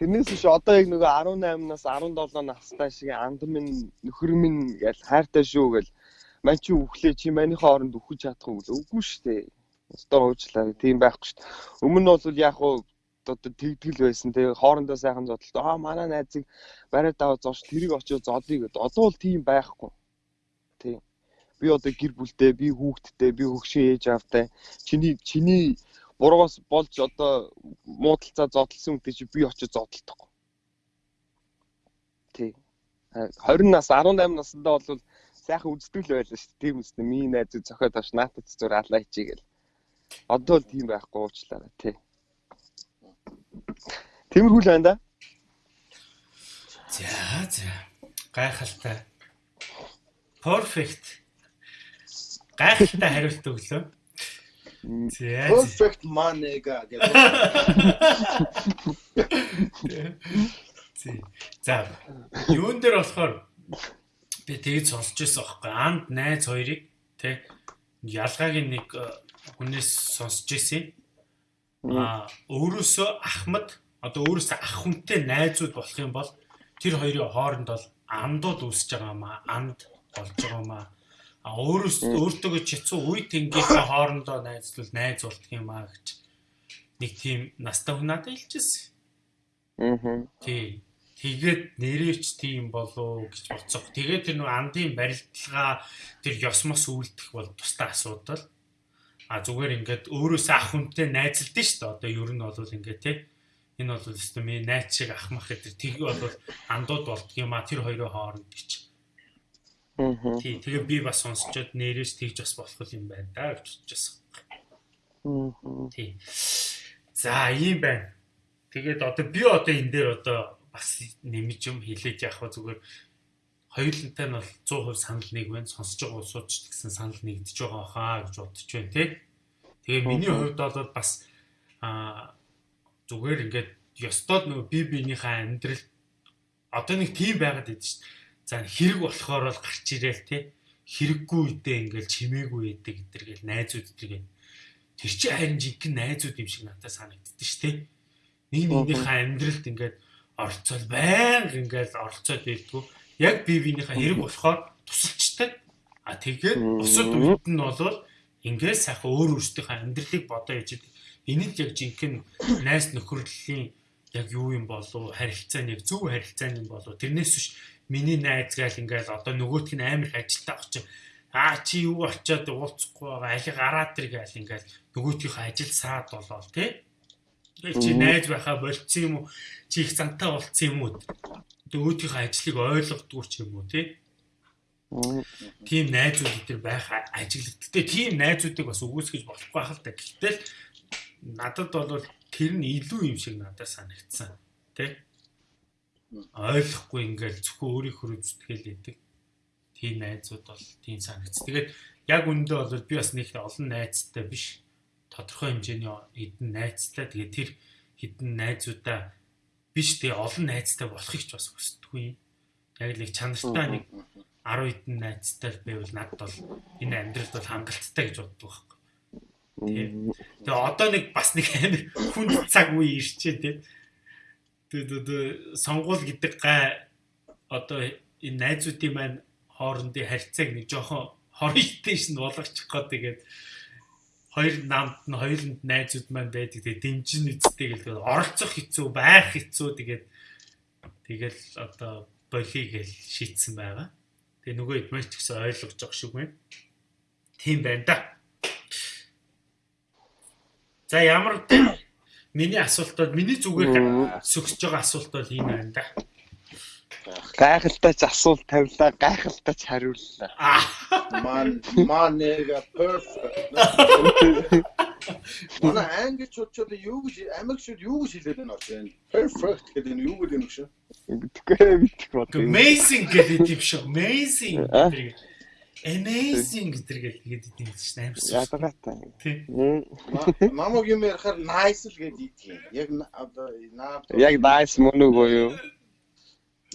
C: Тэрнээс биш одоо яг нөгөө 18-наас 17 настай шиг анд минь нөхөр минь гэж хайртай шүү гэл мань чи үхлээ чи маний хооронд үхэж чадах уу гэл үгүй шүү дээ. Өстөр уучлаа. Тийм байхгүй шүү дээ. Өмнө нь бол яг уу одоо тэгдэл байсан те хоорондоо сайхан зодтолт аа манай найзыг бариад аваад зоош тэрийг очиж зодъё гэд одоо бол тийм байхгүй. Тийм. Би одоо гэр бүлтэй, би хүүхэдтэй, би хөгшин ээж аавтай. Чиний чиний буруугаас болж одоо муудалцаа зодтолсон үнтэй чи би очиж зодтолдохгүй. Тий. 20 нас 18 наснда бол сайхан үздэг л байлаа шүү дээ. Тийм үстэй миний найзыг зохиод авч наатад зүр алаа хичээ гэл. Одоо л тийм байхгүй уучлаарай тий. Тиймэрхүү л байна да.
A: За за. Гайхалтай. Perfect. Гайхалтай хариулт өглөө.
B: Perfect money-га гэдэг.
A: За. Юун дээр болохоор би тэгж сонсч байсан байхгүй. Анд найз хоёрыг тий ялгаагийн нэг э, хүнээс сонсч байсан. Аа өөрөөсөө Ахмад одоо өөрөөсөө ах хүнтэй найзууд болох юм бол тэр хоёрын хооронд бол андууд үүсэж байгаа маа анд болж байгаа маа А өөрөөс өөртөө чицүү үе тэнгийнхээ хоорондоо найзлал найз болдго юм аа гэж нэг тийм настай хүн надад хэлчихсэн.
C: Аа.
A: Тий. Тэгээд нэрээч тийм болоо гэж бодсоо. Тэгээд тэр нэг андын барилдалгаа тэр ёсмос үлдэх бол тустай асуудал. А зүгээр ингээд өөрөөсөө ах хүнтэй найзалдсан шүү дээ. Одоо ер нь бол ингээд тий. Энэ бол миний найз шиг ахмах гэдэг. Тэг бол андууд болдго юм а тэр хоёрын хооронд гэж Тий, тэгээ би бас сонсчод нэрээс тэгж бас болох юм байна да гэж бодчихсон.
C: Аа.
A: Тий. За, ийм байна. Тэгээд одоо би одоо энэ дээр одоо бас нэмж юм хэлээд явах зүгээр хоёулантай нь бол 100% санал нэг байна. Сонсож байгаа улсууд ч гэсэн санал нэгдэж байгаа хаа гэж бодож байна тий. Тэгээ миний хувьд бол бас аа зүгээр ингээд ёстой нөгөө би биенийхээ амьдрал одоо нэг тийм байгаад идэв шүү дээ За хэрэг болохоор бол гарч ирээл те. Хэрэггүй үедээ ингээл чимээгүй байдаг гэдэр гэл найзууд гэдэр тэр чи харин жинхэнэ найзууд юм шиг надад санагддээ шүү те. Нэг нэгнийхээ амьдралд ингээд оролцол байнга ингээд оролцоод байлгүй. Яг бие биенийхээ хэрэг болохоор тусалчдаг. А тэгээд бусад үед нь болвол ингээд сайхан өөр өөрсдийнхээ амьдралыг бодоо яж энэ л яг жинхэнэ найз нөхөрлөлийн яг юу юм болов харилцаа нэг зөв харилцаа юм болов тэрнээс биш миний найз гайл ингээл одоо нөгөөтг нь амар их ажилтаа очив. Аа чи юу очиод уулзахгүй байгаа али гараад тэр гайл ингээл нөгөөтгийнхээ ажил саад болоо тий. Тэгэл чи найз байхаа болцсон юм уу? Чи их зантаа болцсон юм уу? Нөгөөтгийнхээ ажлыг ойлгодгүй ч юм уу тий. Тийм найзууд өдр байх ажиглагдтээ тийм найзуудыг бас үгүйсгэж болохгүй байх л та. Гэтэл надад бол тэр нь илүү юм шиг надад санагдсан. Тэ? Ойлгохгүй ингээл зөвхөн өөрийнхөө зүтгэл идэг. Тийм найзууд бол тийм санагц. Тэгээд яг үндэ бол би бас нэг олон найзтай биш. Тодорхой хэмжээний хэдэн найзтай. Тэгээд тэр хэдэн найзуудаа биш тэгээ олон найзтай болохыг ч бас хүсдэггүй. Яг л их чанартай нэг 10 хэдэн найзтай байвал надад бол энэ амьдралд бол хангалттай гэж боддог байхгүй. Тэгээ одоо нэг бас нэг амар хүн цаг үе ирчээ тийм тэгээд сонгуул гэдэг гай одоо энэ найзуудын маань хоорондын харьцааг нэг жоохон хоригдтойш нь болгочих гоо тэгээд хоёр намд нь хоёуланд найзууд маань байдаг тэгээд дэмжин үсттэй гэлээ оролцох хэцүү байх хэцүү тэгээд тэгэл одоо болий гэл шийдсэн байгаа. Тэгээ нөгөө эдмэж ч гэсэн ойлгож байгаа шиг байна. Тийм байна да. За ямар Миний асуулт бол миний зүгээр сөгсөж байгаа асуулт бол энэ байна да.
C: Гайхалтай ч асуулт тавилаа, гайхалтай ч хариуллаа.
B: Ман манега perfect. Манай англичууд юу гэж Америкчууд юу гэж хэлээд байна вэ? Perfect гэдэг нь юу гэдэг юм.
C: Тэгэхгүй мэдэх бод.
A: Amazing гэдэг юм шүү. Amazing гэдэг. Amazing гэдэг гээд идэв чинь амарсан.
C: Ядаргаатай.
A: Тий.
B: Намаг юм ярихаар nice л гэдэг юм. Яг одоо наад
C: Яг nice мөн үгүй юу?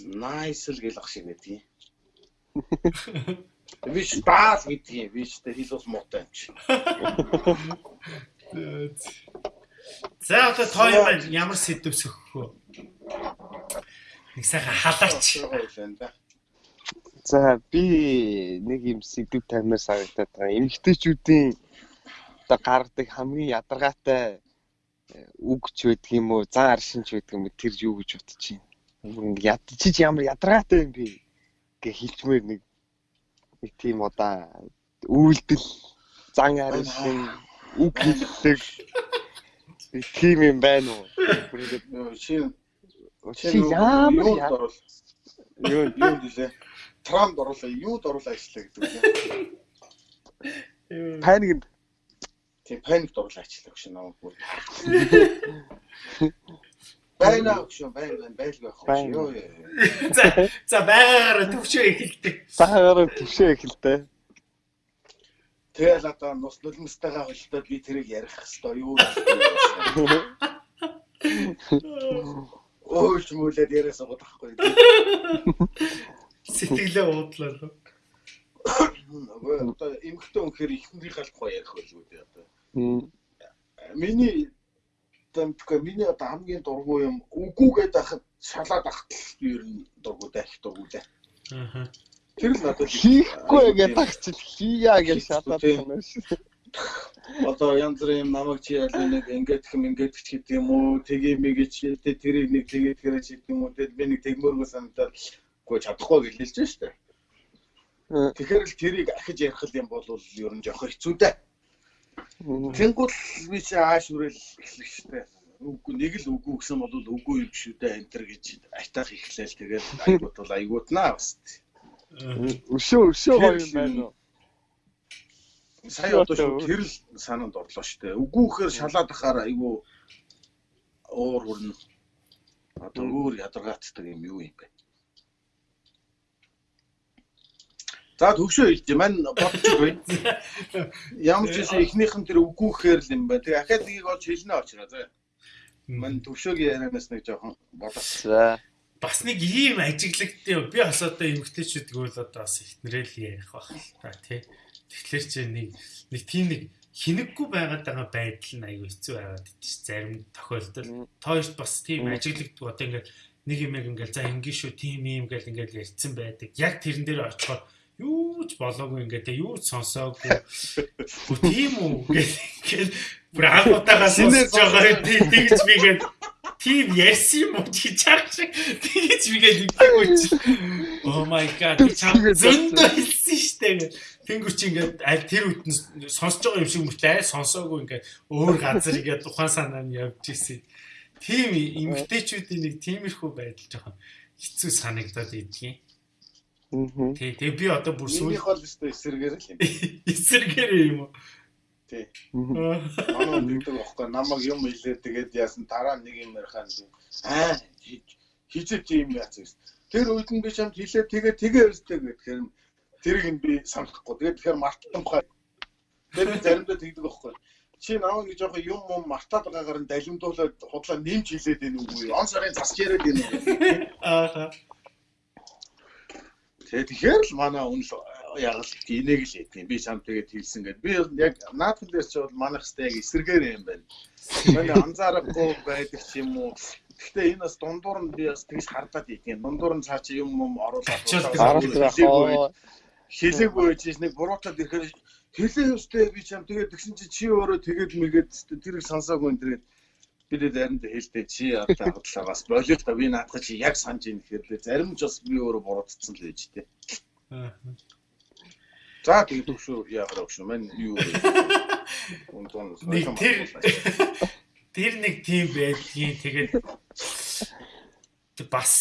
B: nice л гэл ах шиг гэдэг юм. Виш баас гэдэг юм. Виш тэ хэл ус муутай юм чи.
A: За одоо тоо юм ямар сэдв сөхөх вэ? Нэг сайхан халаач.
C: За би нэг юм сэдв тамир санагдаад байгаа. Эмэгтэйчүүдийн одоо гаргадаг хамгийн ядаргаатай үг ч байдаг юм уу, зан аршинч байдаг юм уу тэр юу гэж бодож байна. Нэг ядчиж ямар ядаргаатай юм бэ гэж хэлчмээр нэг нэг тийм одоо үйлдэл зан аршин үг хэлдэг нэг тийм юм байна уу?
B: Чи
C: Чи ямар
B: орол юу юу гэлээ. Трамд оруулаа, юуд оруулаа ажиллаа гэдэг үү?
C: паникд
B: Тийм паникт оруулаа ажиллаа гэж намайг бүр. Байна гэж байна, байлгүй байх юм. Йоо.
A: За за байгаараа төвчөө эхэлдэг.
C: сахаар төвшөө эхэлтэй.
B: Тэгэл одоо нус нулимстайгаа холтоод би тэрийг ярих хэвээр юу гэж. Өөч мүлээд яриасан гот ахгүй.
A: Сэтгэлээ уудлаа лөө.
B: Нөгөө одоо эмхтэн өнөхөр ихнэрийнхээ тухай ярих байлгүй дээ одоо. Миний тэмтгэр миний одоо хамгийн дургүй юм үгүйгээд ахад шалаад ахтал ер нь дургүй даа их дургүй даа.
A: Аа.
B: Тэр л надад
C: Хийхгүй гэдэг тагчил хийя гэж шатаад байна шүү.
B: одоо янз бүрийн юм намайг чи ял нэг ингээд хэм ингээд ч гэдэг юм уу тгий мэгэ чи тэ тэрийг нэг тэгээ тэрэ чи гэдэг юм уу тэгэл би нэг тэгмөргөө санагдаад гоо чадахгүй хэлж штэ.
C: Мм.
B: Тэгэхээр л тэрийг ахиж ярих юм бол ер нь жоох хэцүү дээ. Тэнгүүл би чи ааш үрэл эхлэх штэ. Үгүй нэг л үгүй гэсэн бол үгүй юм шүү дээ энэ төр гэж айтаах эхлээл тэгэл айгуут бол айгуутнаа бас.
C: Өшөө өшөө гоё юм байна уу?
B: Сая одоо шүү тэр л санаанд орлоо штэ. Үгүйхээр шалаад ахаар айгу уур хүрнэ. Одоо өөр ядаргаацдаг юм юу юм бэ? За төвшөө хэлж маань бодчихгүй. Ямар ч гэсэн эхнийх нь тэр үгүйхээр л юм байна. Тэгээ ахаад нэгийг олж хэлнэ очроо. За маань төвшөөгийн ярианаас нэг жоохон бодох.
C: За.
A: бас нэг ийм ажиглагтай би бас одоо эмгтээчүүд гэвэл одоо бас ихнэрэл ярих байх л та тий. Тэгэхээр чи нэг нэг тийм нэг хинэггүй байгаад байгаа байдал нь аюу хэцүү байгаад идэж зарим тохиолдолд тоёрт бас тийм ажиглагддаг одоо ингээд нэг юм яг ингээд за ингийн шүү тийм юм гэл ингээд ярьцсан байдаг. Яг тэрэн дээр очихоор юу ч болоогүй ингээд те юу ч сонсоогүй. Гү тийм үү ингээд бүр анхудаагаас сонсож байгаа тийм тэгж би ингээд тийм ярьсан юм уу гэж чаах шиг тэгж бигээ нэгдэггүй чи. Oh my god чам зөндөө хэлсэн штэ гэх. Тэнгүү чи ингээд аль тэр үтэн сонсож байгаа юм шиг мөртлөө сонсоогүй ингээд өөр газар ингээд тухайн санаа нь явж ирсэн. Тийм эмгтээчүүдийн нэг тиймэрхүү байдал жоохон хэцүү санагдаад идэгин. Тий, тэгээ би одоо бүр сүүл
B: Минийх бол өстой эсэргээр л юм.
A: эсэргээр юм уу?
B: Тий.
A: Аа.
B: Манай нэгдэг байхгүй намайг юм хэлээ тэгээд яасан дараа нэг юм ярихаа нэг аа тийм яц гэсэн. Тэр үед нь би чамд хэлээ тэгээ тэгээ өстэй гэхээр тэрийг нь би санахгүй. Тэгээд тэгэхээр мартсан бохоо. Тэр би заримдаа тэгдэг байхгүй. Чи намайг нэг жоохон юм юм мартаад байгаагаар нь далимдуулаад худлаа нэмж хэлээд байна үгүй. Он сарын засч яриад байна уу?
A: Аа.
B: Тэгээ тэгэхээр л манай үнэл яг л энийг л юм. Би чам тэгээд хэлсэн гэдэг. Би яг наадхан дээр ч бол манайх хэвээр яг эсэргээр юм байна. Манай анзаарахгүй байдаг ч юм уу. Гэхдээ энэ бас дундуур нь би бас тэгж хардаад идэх. Дундуур нь цаа чи юм юм оруулаад хэлээгүй байж нэг буруутаад ирэхээр хэлээ өстэй би чам тэгээд тэгсэн чи чи өөрөө тэгээд мэгээд тэрийг сонсоогүй энэ тэгээд би тэгээд заримд хэлдэг чи одоо хадлагаас болио та би наадах чи яг санаж ийн гэхээр зарим ч бас би өөрөө буруутцсан л байж тээ. За тэгээд төгшөө яагаад өгш мэн юу
A: Нэг тэр тэр нэг тийм байдгийн тэгээд бас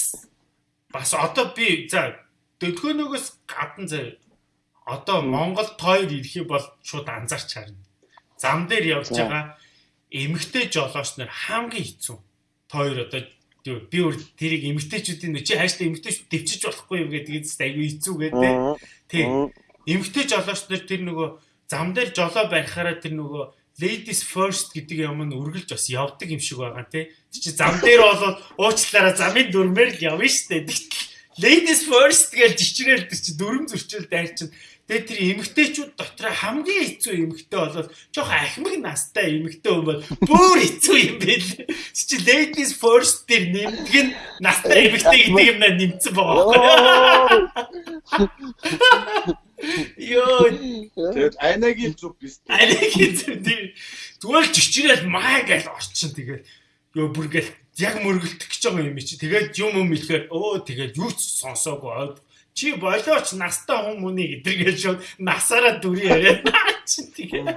A: бас одоо би за дөлгөөнөөс гадна заа одоо Монголд тойр ирэх юм бол шууд анзаарч харна. зам дээр явж байгаа эмэгтэй жолооч нар хамгийн хэцүү. Тоор одоо би өөр тэрийг эмэгтэйчүүдийн чи хайштай эмэгтэйч дэвчиж болохгүй юм гэдэг нь айгүй хэцүү гэдэг. Тий. Эмэгтэй жолооч нар тэр нөгөө зам дээр жолоо барихаараа тэр нөгөө ladies first гэдэг юм нь үргэлж бас явдаг юм шиг байгаа тий. Чи зам дээр болоод уучлаараа замын дүрмээр л явна штэ. Ladies first гэж жичрээл тэр чи дүрм зөрчил дайрчин. Тэгээ тэр эмэгтэйчүүд дотор хамгийн хэцүү эмэгтэй болоод жоох ахмаг настай эмэгтэй юм бол бүр хэцүү юм байл. Чи ladies first дээр нэмдэг нь настай эмэгтэй гэдэг юм нэмсэн байгаа. Йоо.
B: Тэгээд айнагийн зүг биз.
A: Айнагийн зүг тийм. Зүгээр жичрээл маа гэж орчин тэгээд ёо бүр ингээл яг мөргөлдөх гэж байгаа юм чи. Тэгээд юм юм хэлэхээр өө тэгээд юу ч сонсоогүй чи болооч настай хүмүүний гэдэргээл шууд насаараа дүрий яриад чи тэгээ.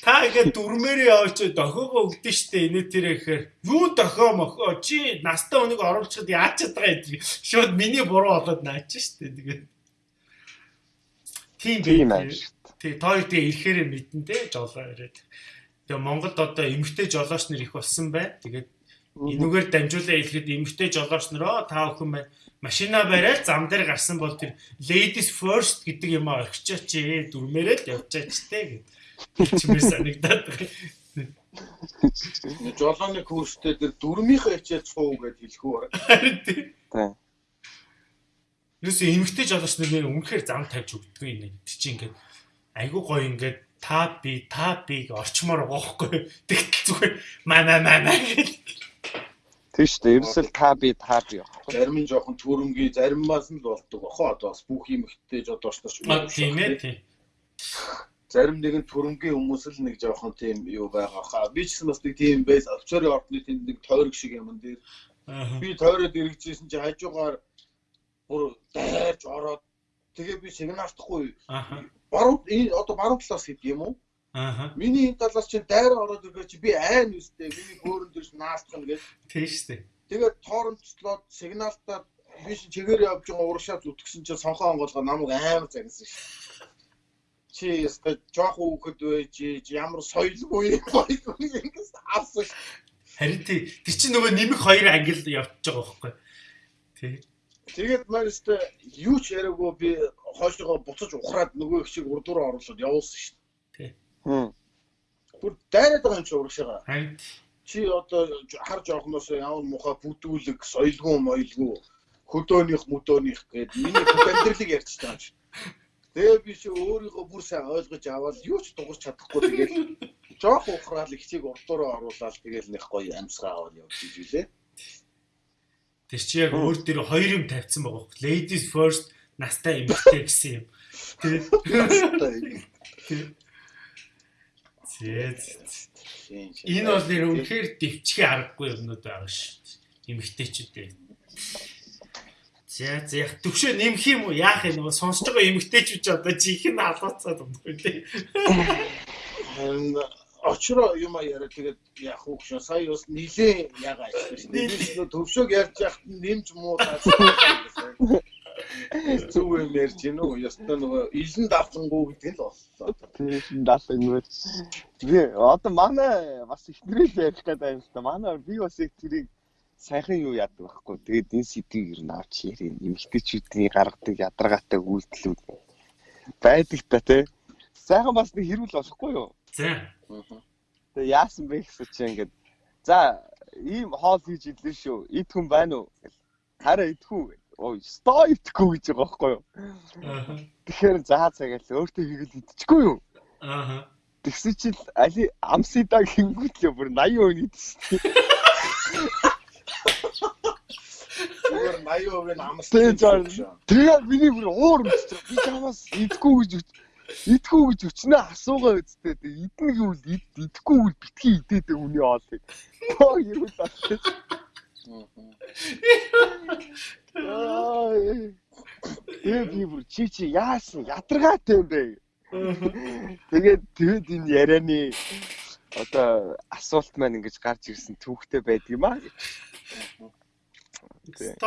A: Та ингээ дүрмээрээ яваач дохоогоо өгдөн штэ энэ тэр ихээр. Юу дохоо мохоо чи настай хүнийг оруулчихад яачаад байгаа гэдэг шууд миний буруу болоод наач штэ тэгээд тийм байх тий тоо тий ирэхээр мэдэн те жолоо ирээд тэгээ Монголд одоо эмгтэй жолооч нар их болсон бай. Тэгээд энүүгээр дамжуулаа хэлэхэд эмгтэй жолооч нароо та бүхэн байна машина бариад зам дээр гарсан бол тэр ladies first гэдэг юм а орхичаач ээ дүрмээрээ л явчаач те гэж чимээр санагдаад байна.
B: Жолооны курстэй тэр дүрмийнхээ хичээл цуу гэж хэлэх үү?
C: Тийм.
A: Юусе эмгтэй жолооч нар нэр үнэхээр зам тавьж өгдөг юм нэг чи ингээд айгуу гоё ингээд та би та биг орчмоор байгаа хгүй. Тэгтэл зүгээр маа маа маа гэж
C: Тийм шүү дээ. Ерөөсөл та би та би
B: явах. Зарим нь жоохон төрөнгийн заримаас нь л болдог бохоо. Одоо бас бүх юм ихтэй жодооч нар ч
A: юм. Тийм ээ тийм.
B: Зарим нэгэн төрөнгийн хүмүүс л нэг жоохон тийм юу байгаа хаа. Би ч гэсэн бас нэг тийм байс офицерын ордны тэнд нэг тойрог шиг юм дээр. Би тойроод эргэжсэн чи хажуугаар бүр дайрж ороод тэгээ би сигналтахгүй. Баруун одоо баруун талаас хэд юм уу? Аа. Миний энэ талаас чинь дайраа ороод ирэх чи би айн үстэй. Миний хөөрөн дэрс наалцхан гэж.
A: Тийм шүү дээ.
B: Тэгээд тооромжлоод сигналтаа би чи чигээр явж байгаа урагшаа зүтгэсэн чинь сонхоо онгоолгоо намайг амар загнасан шүү. Чи яста жоох хөөхд байж ямар соёлгүй гоё ингээс авсан.
A: Харин тий тэр чинь нөгөө нэмэх хоёр ангил явчихж байгаа байхгүй. Тий.
B: Тэгээд маань өстө юу ч яриаггүй би хойшоо буцаж ухраад нөгөө их шиг урдуур оруулаад явуулсан шүү. Бүр дайраад байгаа юм чи урагшаага.
A: Харин
B: чи одоо хар жоохноос ямар муха бүдүүлэг, соёлгүй, моёлгүй, хөдөөнийх, мөдөөнийх гээд миний амьдралыг ярьж байгаа юм чи. Тэгээ би чи өөрийгөө бүр сайн ойлгож аваад юу ч дуурч чадахгүй тэгээд жоох ухраал ихчийг урдуураа оруулаад тэгээд нэх гоё амьсгаа аваад явж ижилээ.
A: Тэр чи яг өөр дээр хоёр юм тавьсан байгаа хөөх. Ladies first настай эмэгтэй гэсэн юм. Тэ. Энэ бол нэр үнэхээр дэвчхий аргагүй юмнууд байгаа шүү. Эмэгтэйчүүдээ. За за яг төвшөө нэмэх юм уу? Яах юм нөгөө сонсож байгаа эмэгтэйчүүд одоо жинхэнэ халууцаад унтгүй тий.
B: Очроо юм а яриа тэгээд яах вэ гэж сая бас нилээ ягаа ажиллаж. Төвшөөг ярьж яхад нэмж муу таа. Зүг юм ярьж гинөө. Ястаа нөгөө илэн давтангуу гэдэг л боллоо.
C: Тийм давтангуу. Би одоо манай бас ихнэрэл ярих гэдэг юм л та. Манай би бас их тэрийг сайхан юу яадаг байхгүй. Тэгээд энэ сэдвийг ер нь авч ярив. Эмэгтэйчүүдийн гаргадаг ядаргаатай үйлдэлүүд байдаг та тий. Сайхан бас нэг хэрүүл болохгүй юу?
A: За.
C: Тэгээ яасан бэ гэсэн чинь ингээд за ийм хоол хийж идлээ шүү. Ид хүн байна уу? Хараа идэх үү? Ой сто итгэхгүй гэж байгаа байхгүй юу. Тэгэхээр заа цагаал өөртөө хийгээл идчихгүй юу.
A: Аа.
C: Тэгсэн чил али амсида гингүүтлээ бүр 80% идсэн.
B: Зүгээр 80% нь амстай.
C: Тэгээ миний бүр уур өчтөр. Би чамаас идэхгүй гэж идэхгүй гэж өчнөө асуугаа үсттэй. Идэнэ гэвэл идэхгүй бол битгий идээд хүний хоол. Оо юу таах. Тэгээ би бүр чи чи яасан ядаргаатай юм бэ? Тэгээд тэгэд энэ ярианы одоо асуулт маань ингэж гарч ирсэн түүхтэй байдаг юм аа.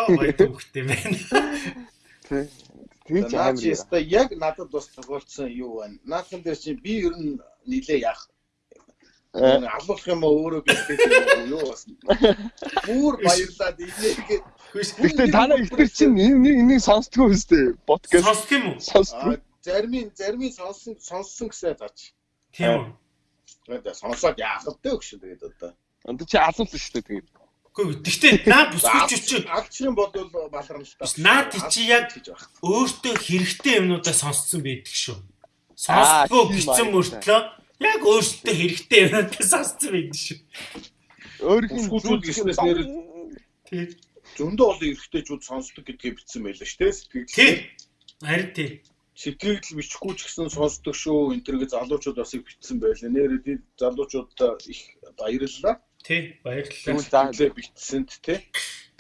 A: Гоё түүхтэй байна.
C: тэр чи
B: яг надад бас тохиолдсон юу байна. Наадхан дээр чи би ер нь нилээ яах.
C: Э.
B: Алуулах юм уу өөрөө бэлдээд юу бас. Бүр баярлаад инээгээд
C: Гэхдээ танаа ихтер чинь энэ энийг сонсдгоо үстэй. Подкаст
A: Сонсох юм уу?
C: сонсдгоо.
B: зарим зарим сонссон сонссон гэсэн зааж.
A: Тийм үү.
B: Тэгээд сонсоод яах вэ гэж тэгээд одоо.
C: Энд чи асуулт шүү дээ тэгээд.
A: Үгүй гэхдээ наа бүсгүйч үчи
B: Алчин бодвол баларна л та.
A: Наад чи яг- өөртөө хэрэгтэй юмнуудаа сонсцсон байдаг шүү. Сонсдгоо
C: баярлалаа.
A: мөртлөө яг өөртөө хэрэгтэй юмнуудаа сонсцсон байдаг шүү.
C: Өөрхийн
B: Бүсгүйчүүд гиснээс нэр-
A: Тийм.
B: Зөндөө олон эрэгтэйчүүд сонсдог гэдгээ бичсэн байлаа шүү дээ. Сэтгэл
A: Тийм. Харин тийм.
B: сэтгэл бичихгүй ч гэсэн сонсдог шүү. Энэ төргээ залуучууд бас их бичсэн байлаа. Нэр залуучуудаа их баярлалаа.
A: Тийм. Баярлалаа.
C: Тэгвэл за
B: Сэтгэлээ бичсэнд тий.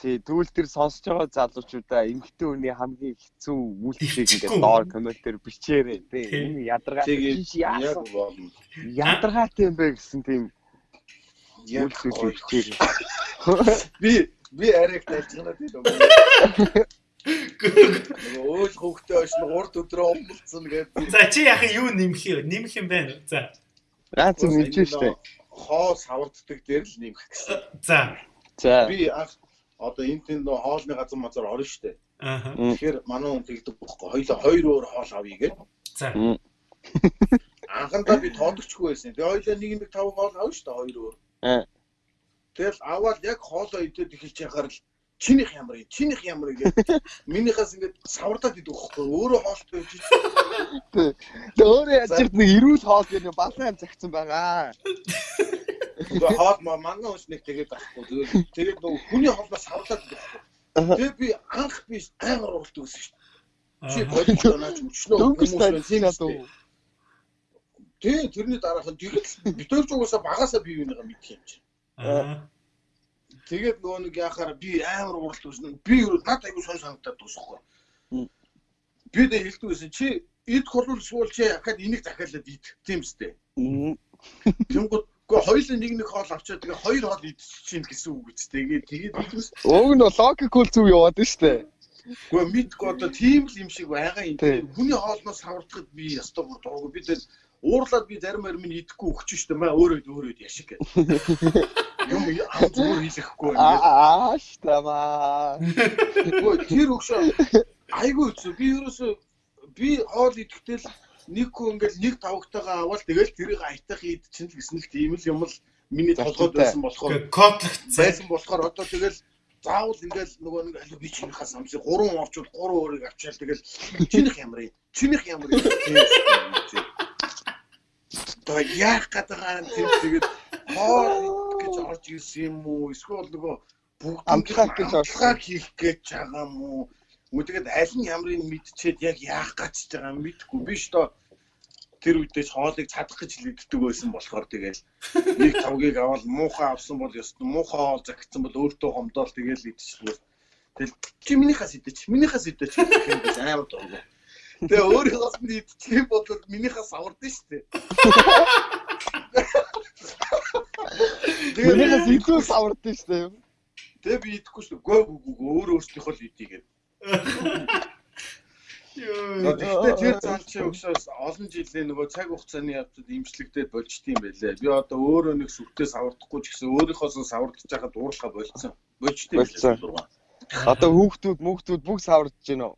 C: Тий тэгвэл тэр сонсож байгаа залуучуудаа эмгтэн хүний хамгийн хэцүү үйлчлэгийг ингээд доор комментээр бичээрэй тий. Энэ ядаргаа
B: Тэгээд
C: чи
B: яг
C: яасан ядаргаатай юм бэ гэсэн тийм үйлчлэгийг бичээрэй.
B: Би би арайг тайлцгана тийм. Нөгөө өөл хөвгтэй очно 3 өдрөө омлцсон гэдэг.
A: За чи яхаа юу нэмэх юм? Нэмэх юм байна. За.
C: Ганц юм нэмж штэ.
B: Хоо саварддаг дээр л нэмэх гэсэн.
A: За.
C: За.
B: Би анх одоо энэ тийм нөө хоолны газар мазар орно штэ.
A: Аа.
B: Тэгэхээр манай хүн тэгдэг байхгүй. Хоёлоо хоёр өөр хоол авъя гэж.
A: За.
B: Анхандаа би тоодогчгүй байсан. Тэгээ хоёлоо нэг нэг тав хоол авна штэ хоёр өөр.
C: Аа.
B: Тэгэл аваад яг хоолоо идээд эхэлж яхаар л чинийх ямар юм чинийх ямар юм гэдэг минийхээс ингээд савардаад идэх байхгүй өөрөө хоолтой байж
C: Тэгээ өөрөө яаж ч нэг эрүүл хоол гэх юм балан юм загцсан байгаа.
B: Тэгээ хоол манай хүч нэг тэгээд байхгүй. Тэгээд тэгээд нөгөө хүний хоолноос савлаад байхгүй. Тэгээд би анх би амар уралт өгсөн шүү дээ. Чи бодож өчнөө байна, тийм
C: тайлцсан
B: үү?
C: дөө.
B: Тий, тэрний дараахан тэгээд битүүрч угаасаа багасаа бие бинийгаа мэдх юм чи.
A: Аа.
B: Тэгээд нөгөө нэг яхаар би амар уралт өгсөн. Би юу надад айгу сон санагдаад дуусахгүй. Би дэ хэлдэг байсан чи идэх бол суул чи ахад энийг захиалаад идэх тийм.
C: Мм.
B: Тэнгууд Гэхдээ хоёулаа нэг нэг хоол авчаад тэгээ хоёр хоол идчихин гэсэн үг үстэй. Тэгээд тэгээд биднес
C: Уг нь логикул зүг яваад нь штэ.
B: Гэхдээ мэдгүй одоо тийм л юм шиг байгаа юм. Хүний хоолноос савардахад би ястаа бүр дургу би тэгэл уурлаад би зарим зарим нь идэхгүй өгч штэ маа өөрөө өөрөө яшиг гэх. Юм ам зүгээр ингээд.
C: Аа штамаа.
B: Гэхдээ тэр өгшөө айгүй үгүй би ерөөсөө би хоол идэхдээ л нэг хүн ингээд нэг тавгтайгаа аваад тэгэл тэрийг айтах ид чинь л гэсэн л тийм л юм л миний толгойд байсан болохоор
A: Кодлогцсон.
B: байсан болохоор одоо тэгэл заавал ингээл нөгөө нэг аль би чинийхээ самсыг гурван авчвал гурван өөрийг авчаал тэгэл чинийх ямар юм чинийх ямар юм одоо яах гэдэг юм тийм тэгээд хоол гэж орж ирсэн юм уу? Эсвэл нөгөө бүгд
C: Амтлахаар гэж
B: амтлахаар хийх гэж байгаа юм уу Мөн тэгээд аль нь ямрыг мэдчихэд яг яах гэж байгаа юм мэдэхгүй биш доо тэр үедээ хоолыг чадах гэж хэлэгддэг байсан болохоор тэгэл нэг тавгийг аваад муухай авсан бол ёстой муухай хоол загтсан бол өөртөө хомдоол тэгэл идчихлээ. Тэгэл чи минийхээс идэж минийхээс идэж биш амар дургу. Тэгээ өөрийнхөөс нь идчих юм бол минийхээс авардаг шүү дээ.
C: Минийхээс илүү савардсан штэ.
B: Тэгээ би идэхгүй шүү. Гөө гөө өөр өөрсдийнхөө л гэдэг.
A: Йоо.
B: Гэхдээ тэр залчи өгсөөс олон жилийн нөгөө цаг хугацааны явцад имжлэгдээд болчт юм байлээ. Би одоо өөрөө нэг сүртээ савардахгүй ч гэсэн өөрийнхоос нь савардж байхад уурлахаа болцсон. Болчт юм байлээ.
C: Одоо хүүхдүүд мөхтүүд бүх савардж байна уу?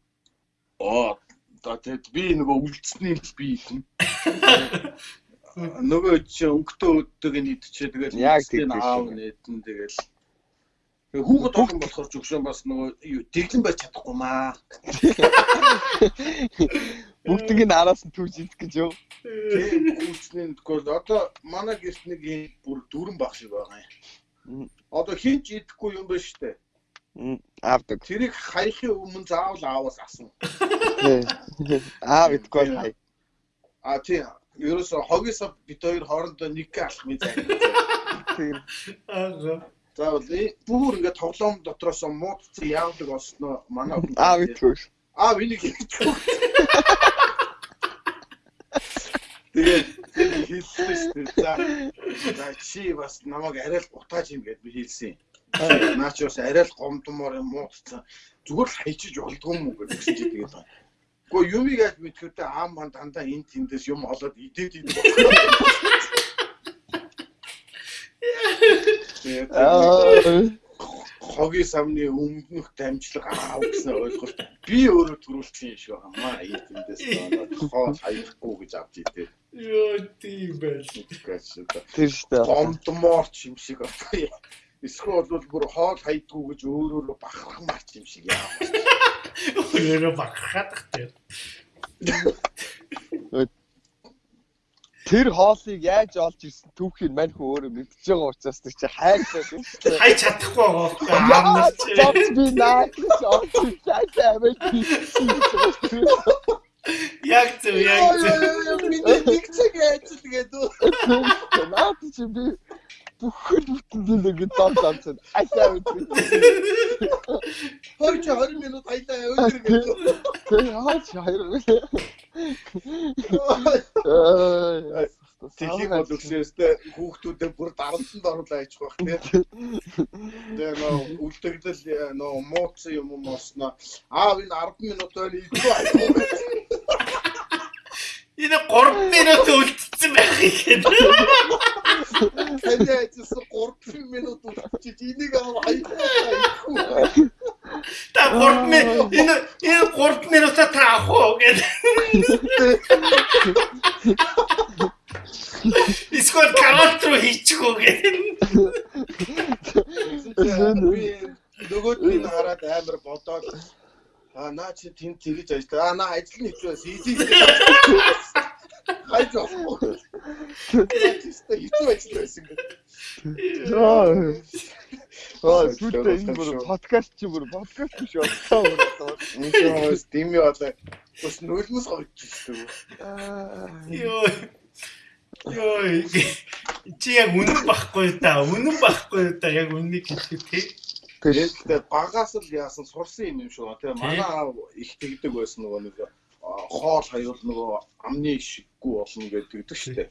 B: Оо одоо тэгэд би нөгөө үлдсэний л би юм. Нөгөө чи өнгөтэй өддөг нь идчихээ тэгэл
C: Яг тийм
B: аав нэтэн тэгэл хүүхэд олон болохоор ч өгшөн бас нөгөө юу, дэглэн байж чадахгүй маа.
C: Бүгдийг нь араас нь түүж идэх гэж юу?
B: Тийм хүчний тэгвэл одоо манай гэрт нэг юм бүр дөрөн баг шиг байгаа юм. Одоо хин ч идэхгүй юм байна штэ.
C: Аавдаг.
B: Тэрийг хаяхын өмнө заавал ааваас асуу.
C: Аав идэггүй хай.
B: А тийм. Ерөөсө хогисоо бид хоёр хоорондоо нэг алах мэт зай.
C: Тийм.
A: Аа.
B: Заавал бүр ингээд тоглоом дотроос муудсан яавдаг олсноо манай хүн.
C: Аав идэггүй.
B: Аа миний хэлчихв. Тэгээд хэлсэн шүү дээ. За. За чи бас намайг арай л утааж юм гэд би хэлсэн. Наач бас арай л гомдмоор юм муудсан. Зүгээр л хайчиж болдгоо юм уу гэж чи тэгээд. Гэхдээ юм яаж мэдхэвтэй аам маань дандаа энэ тэндээс юм олоод идээд идэв. Хогийн самны өмнөх дамжлага аав гэсэн ойлголт би өөрөө төрүүлсэн юм шиг байна. Энэ тэндээс хоол хаяхгүй гэж авч идээ.
A: Йоо тийм байл.
C: Тэр штэ.
B: Гомдмоор ч юм шиг байна. Эсвэл бол бүр хоол хайдгүй гэж өөрөөрөө бахархмаар ч юм шиг яа.
A: Өөрөөрөө бахархаад тахтай.
C: Тэр хоолыг яаж олж ирсэн түүхийг мань хүн өөрөө мэдчихэж байгаа учраас тэр чи хайртай юм.
A: Хайж чадахгүй байгаа аамнаар чи.
C: Би наад олж хайртай аваад
A: Яг зөв яг зөв.
B: Миний нэг цаг ажил гэдэг.
C: Наад чи би бүхэл бүтэн нэг дом замцсан. Айсаа үгүй.
B: Хойч 20 минут хайлаа гэдэг.
C: Тэр хаач 20.
B: Тэлийг бол өгсөөстэй хүүхдүүдэд бүр дарамтанд оруулаа яж байх тийм. Тэгээ нөө үлдэгдэл нөө мууцсан юм уу мосноо. Аав энэ 10 минут байна идүү аюу.
A: Энэ 3 минут үлдсэн байх юм.
B: Тэний ажилласан 3 минут үлдчихэж энийг аав аюу.
A: Та 3 минут энэ энэ 3 минутаа та авах уу гэдэг. Эсвэл карат руу хийчих үү гэдэг.
B: Нөгөөдний хараад амар бодоод аа наа чи тэнд тэгэж ажиллаа. Аа наа ажил нь хэцүү байсан. Изи. Хайж авахгүй. Тэстэ хэцүү ажил байсан гэдэг.
C: Аа сүлдээ энэ бүр подкаст чи бүр подкаст биш болчихсон бүр.
B: Энэ ч дими болоо. Бас нөлмөс гоёчихсон.
A: Йоо. Йоо. Чи яг үнэн байхгүй та. Үнэн байхгүй та. Яг үннийг хэлэхэд тий.
B: Тэгээд багаас л яасан сурсан юм юм шүү. Тэгээ манай аав их тэгдэг байсан нөгөө нэг хоол хаюул нөгөө амны ишиггүй болно гэдэг шүү дээ.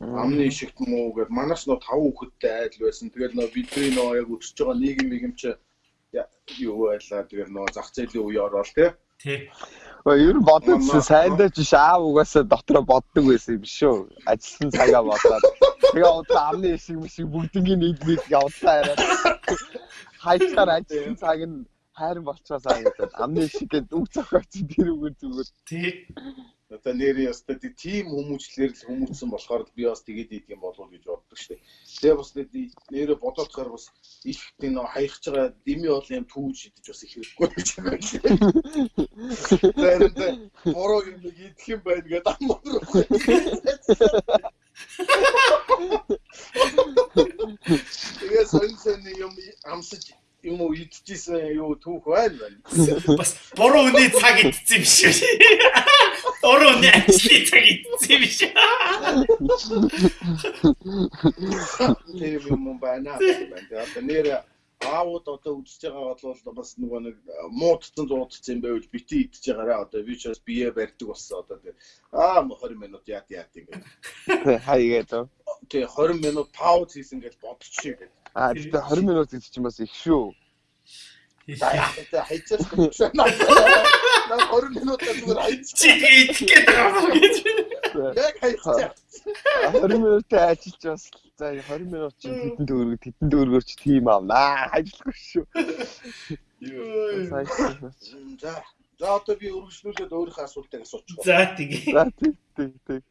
B: Амны ишигт муу гэд манаас нөө тав хүүхэдтэй айл байсан. Тэгээд нөө бидний нөө яг өсөж байгаа нийгэм нийгэмч юу байлаа. Тэгээд нөө зах зээлийн үе ороод тий.
A: Тий.
C: Ер нь бодсон сайндаа ч аав угаасаа дотроо боддог байсан юм шүү. Ажилласан цагаа бодоод. Тэгээ одоо амны ишиг мишиг бүгднийг нийт явуулаа яриад. Хайцаар ажилласан цаг нь хайран болчихоосаа гэдэг. Амны ишиг гэдэг үг зохиоц тэр үгээр зүгээр.
A: Тий.
B: Одоо нэрээ ястаа тийм хүмүүжлэр л хүмүүжсэн болохоор би бас тэгээд ийд юм болов гэж боддог шүү дээ. Тэгээ бас нэрээ бодоодохоор бас их тийм нөө хаягч байгаа дими бол юм түүж идэж бас их хэрэггүй гэж байна. Тэгээд бороо юм идэх юм байна гэдэг амар. Тэгээ сонь сонь юм амсаж юм уу идчихсэн юу түүх байна байна.
A: Бас буруу үний цаг идсэн юм шүү. Буруу үний ажлын цаг идсэн юм шүү.
B: Тэр юм байна. Одоо нэр аауд одоо үзэж байгаа бол бас нөгөө нэг муудсан зуудсан юм байвал бити идэж байгаараа одоо бас бие барьдаг болсон одоо тэр аа 20 минут яат яат ингэ.
C: Хаягээд.
B: Тэг 20 минут пауз хийсэн гэж бодчих гээд.
C: Аа тэгтээ 20 минут гэдэг чинь бас их шүү.
B: За хайчаас гэж. На 20 минут зүгээр хайч.
A: Чи идэх гээд байгаа юм гэж.
B: Яг хайчаа.
C: 20 минутын ажиллаж бас за 20 минут чинь тедэн төгрөг тедэн төгрөгөөр ч тийм аавнаа. Ажиллахгүй шүү.
A: Йоо.
B: За. За одоо би өргөжлүүлээд өөрийнхөө асуултыг асуучих.
A: За тэгээ.
C: За тийм тийм тийм.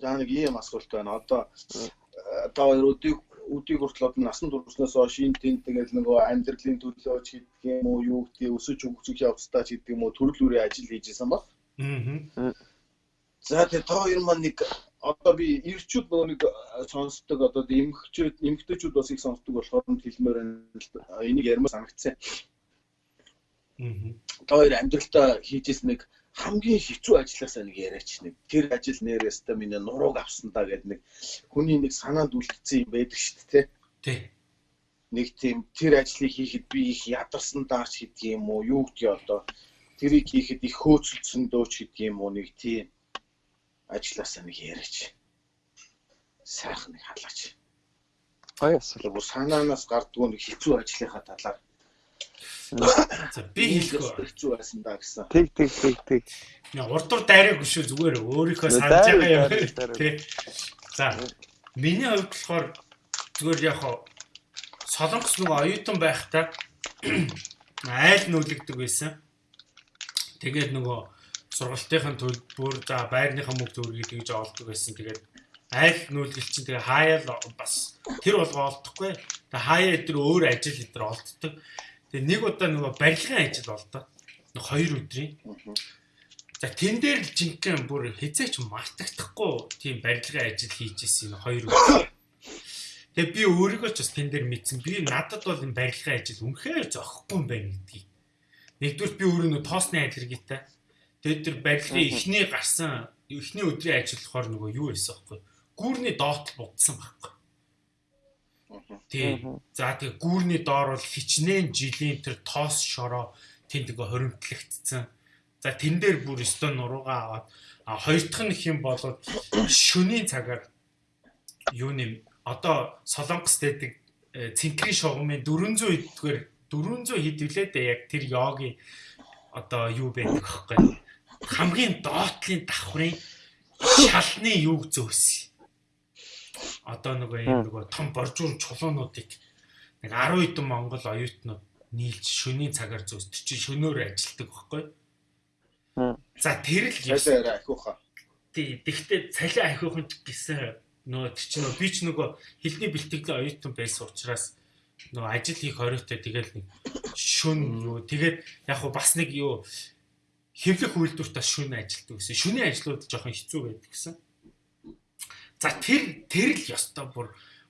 B: За нэг ийм асуулт байна. Одоо та хоёр өдийг хүртэл одоо насан туршнаас хойш энэ тэнд тэгэл нөгөө амьдралын төлөө ч гэдэг юм уу юу гэдэг өсөж хөгжих явцдаа ч гэдэг юм уу төрөл бүрийн ажил хийжсэн ба.
A: Аа.
B: За тэгээ та хоёр маань нэг одоо би ирчүүд нөгөө нэг сонсдог одоо эмгчүүд эмгтэйчүүд бас их сонсдог болохоор хэлмээр энийг ярмаар санагдсан.
A: Аа.
B: Та хоёр амьдралтаа хийжсэн нэг хамгийн хэцүү ажилласаа нэг яриач нэг тэр ажил нэрээс та миний нурууг авсан да гэдэг нэг хүний нэг санаанд үлдсэн юм байдаг шүү дээ
A: тий.
B: Нэг тийм тэр ажлыг хийхэд би их ядарсан даач гэдэг юм уу юу гэдгийг одоо тэрийг хийхэд их хөөцөлдсөн дөөч гэдэг юм уу нэг тийм ажилласаа нэг яриач сайхан нэг халаач.
C: Асуулт.
B: Бүр санаанаас гардгүй нэг хэцүү ажлынхаа талаар
A: За би хэлэхгүй
B: хэцүү байсан да гэсэн.
C: Тэг тэг тэг тэг.
A: Урдуур дайраагүй шүү зүгээр өөрийнхөө санаж байгаа юм. Тэ. За миний хувьд болохоор зүгээр яг солонгос нөгөө оюутан байхдаа айл нүүлэгдэг байсан. Тэгээд нөгөө сургалтынхын төлбөр за байрныхаа мөнгө төгрөгийг тэгж олдог байсан. Тэгээд айл нүүлгэл чинь тэгээ хаяал бас тэр болгоо олдохгүй. Тэгээ хаяа өдр өөр ажил өдр олддог. Тэгээ нэг удаа нөгөө барилгын ажил болдоо. Нэг хоёр өдрийн. За тэн дээр л жинхэнэ бүр хизээч мартагдахгүй тийм барилгын ажил хийж исэн хоёр өдөр. Тэгээ би өөрийгөө ч бас тэн дээр мэдсэн. Би надад бол энэ барилгын ажил үнэхээр зохихгүй юм байна гэдгийг. Нэгдүгээр би өөрөө нөө тоосны аллергитай. Тэгээд тэр барилгын эхний гарсан эхний өдрийн ажил болохоор нөгөө юу байсан бэхгүй. Гүүрний доот будсан байхгүй. Тийм. За тэгээ гүүрний доор бол хичнээн жилийн тэр тоос шороо тэнд ингээ хоримтлагдсан. За тэн дээр бүр өстө нуруугаа аваад а хоёр дахь нь хэм болоод шөнийн цагаар юу нэм одоо Солонгос дэдэг цэнхрийн шугамын 400 эдгээр 400 хэд вүлээ дээ яг тэр йогийн одоо юу байдаг аахгүй хамгийн доотлын давхрын шалны юг зөөс. Одоо нөгөө юм нөгөө том боржуун чулуунуудыг нэг 10 хэдэн Монгол оюутнууд нийлж шөнийн цагаар зөөсдөг чи шөнөөр ажилтдаг байхгүй. За тэр л
B: цалиа ахиуха.
A: Тий, тэгтээ цалиа ахиухан гэсэн нөө чи нөө би ч нөгөө хилний бэлтгэлийн оюутан байсан учраас нөгөө ажил хийх хориотой тэгэл нэг шүн юу тэгээд яг хуу бас нэг юу хэвлэх үйлдвэрт бас шүн ажилтдаг гэсэн. Шүний ажлууд жоохон хэцүү байдаг гэсэн. За тэр тэр л ёстой бүр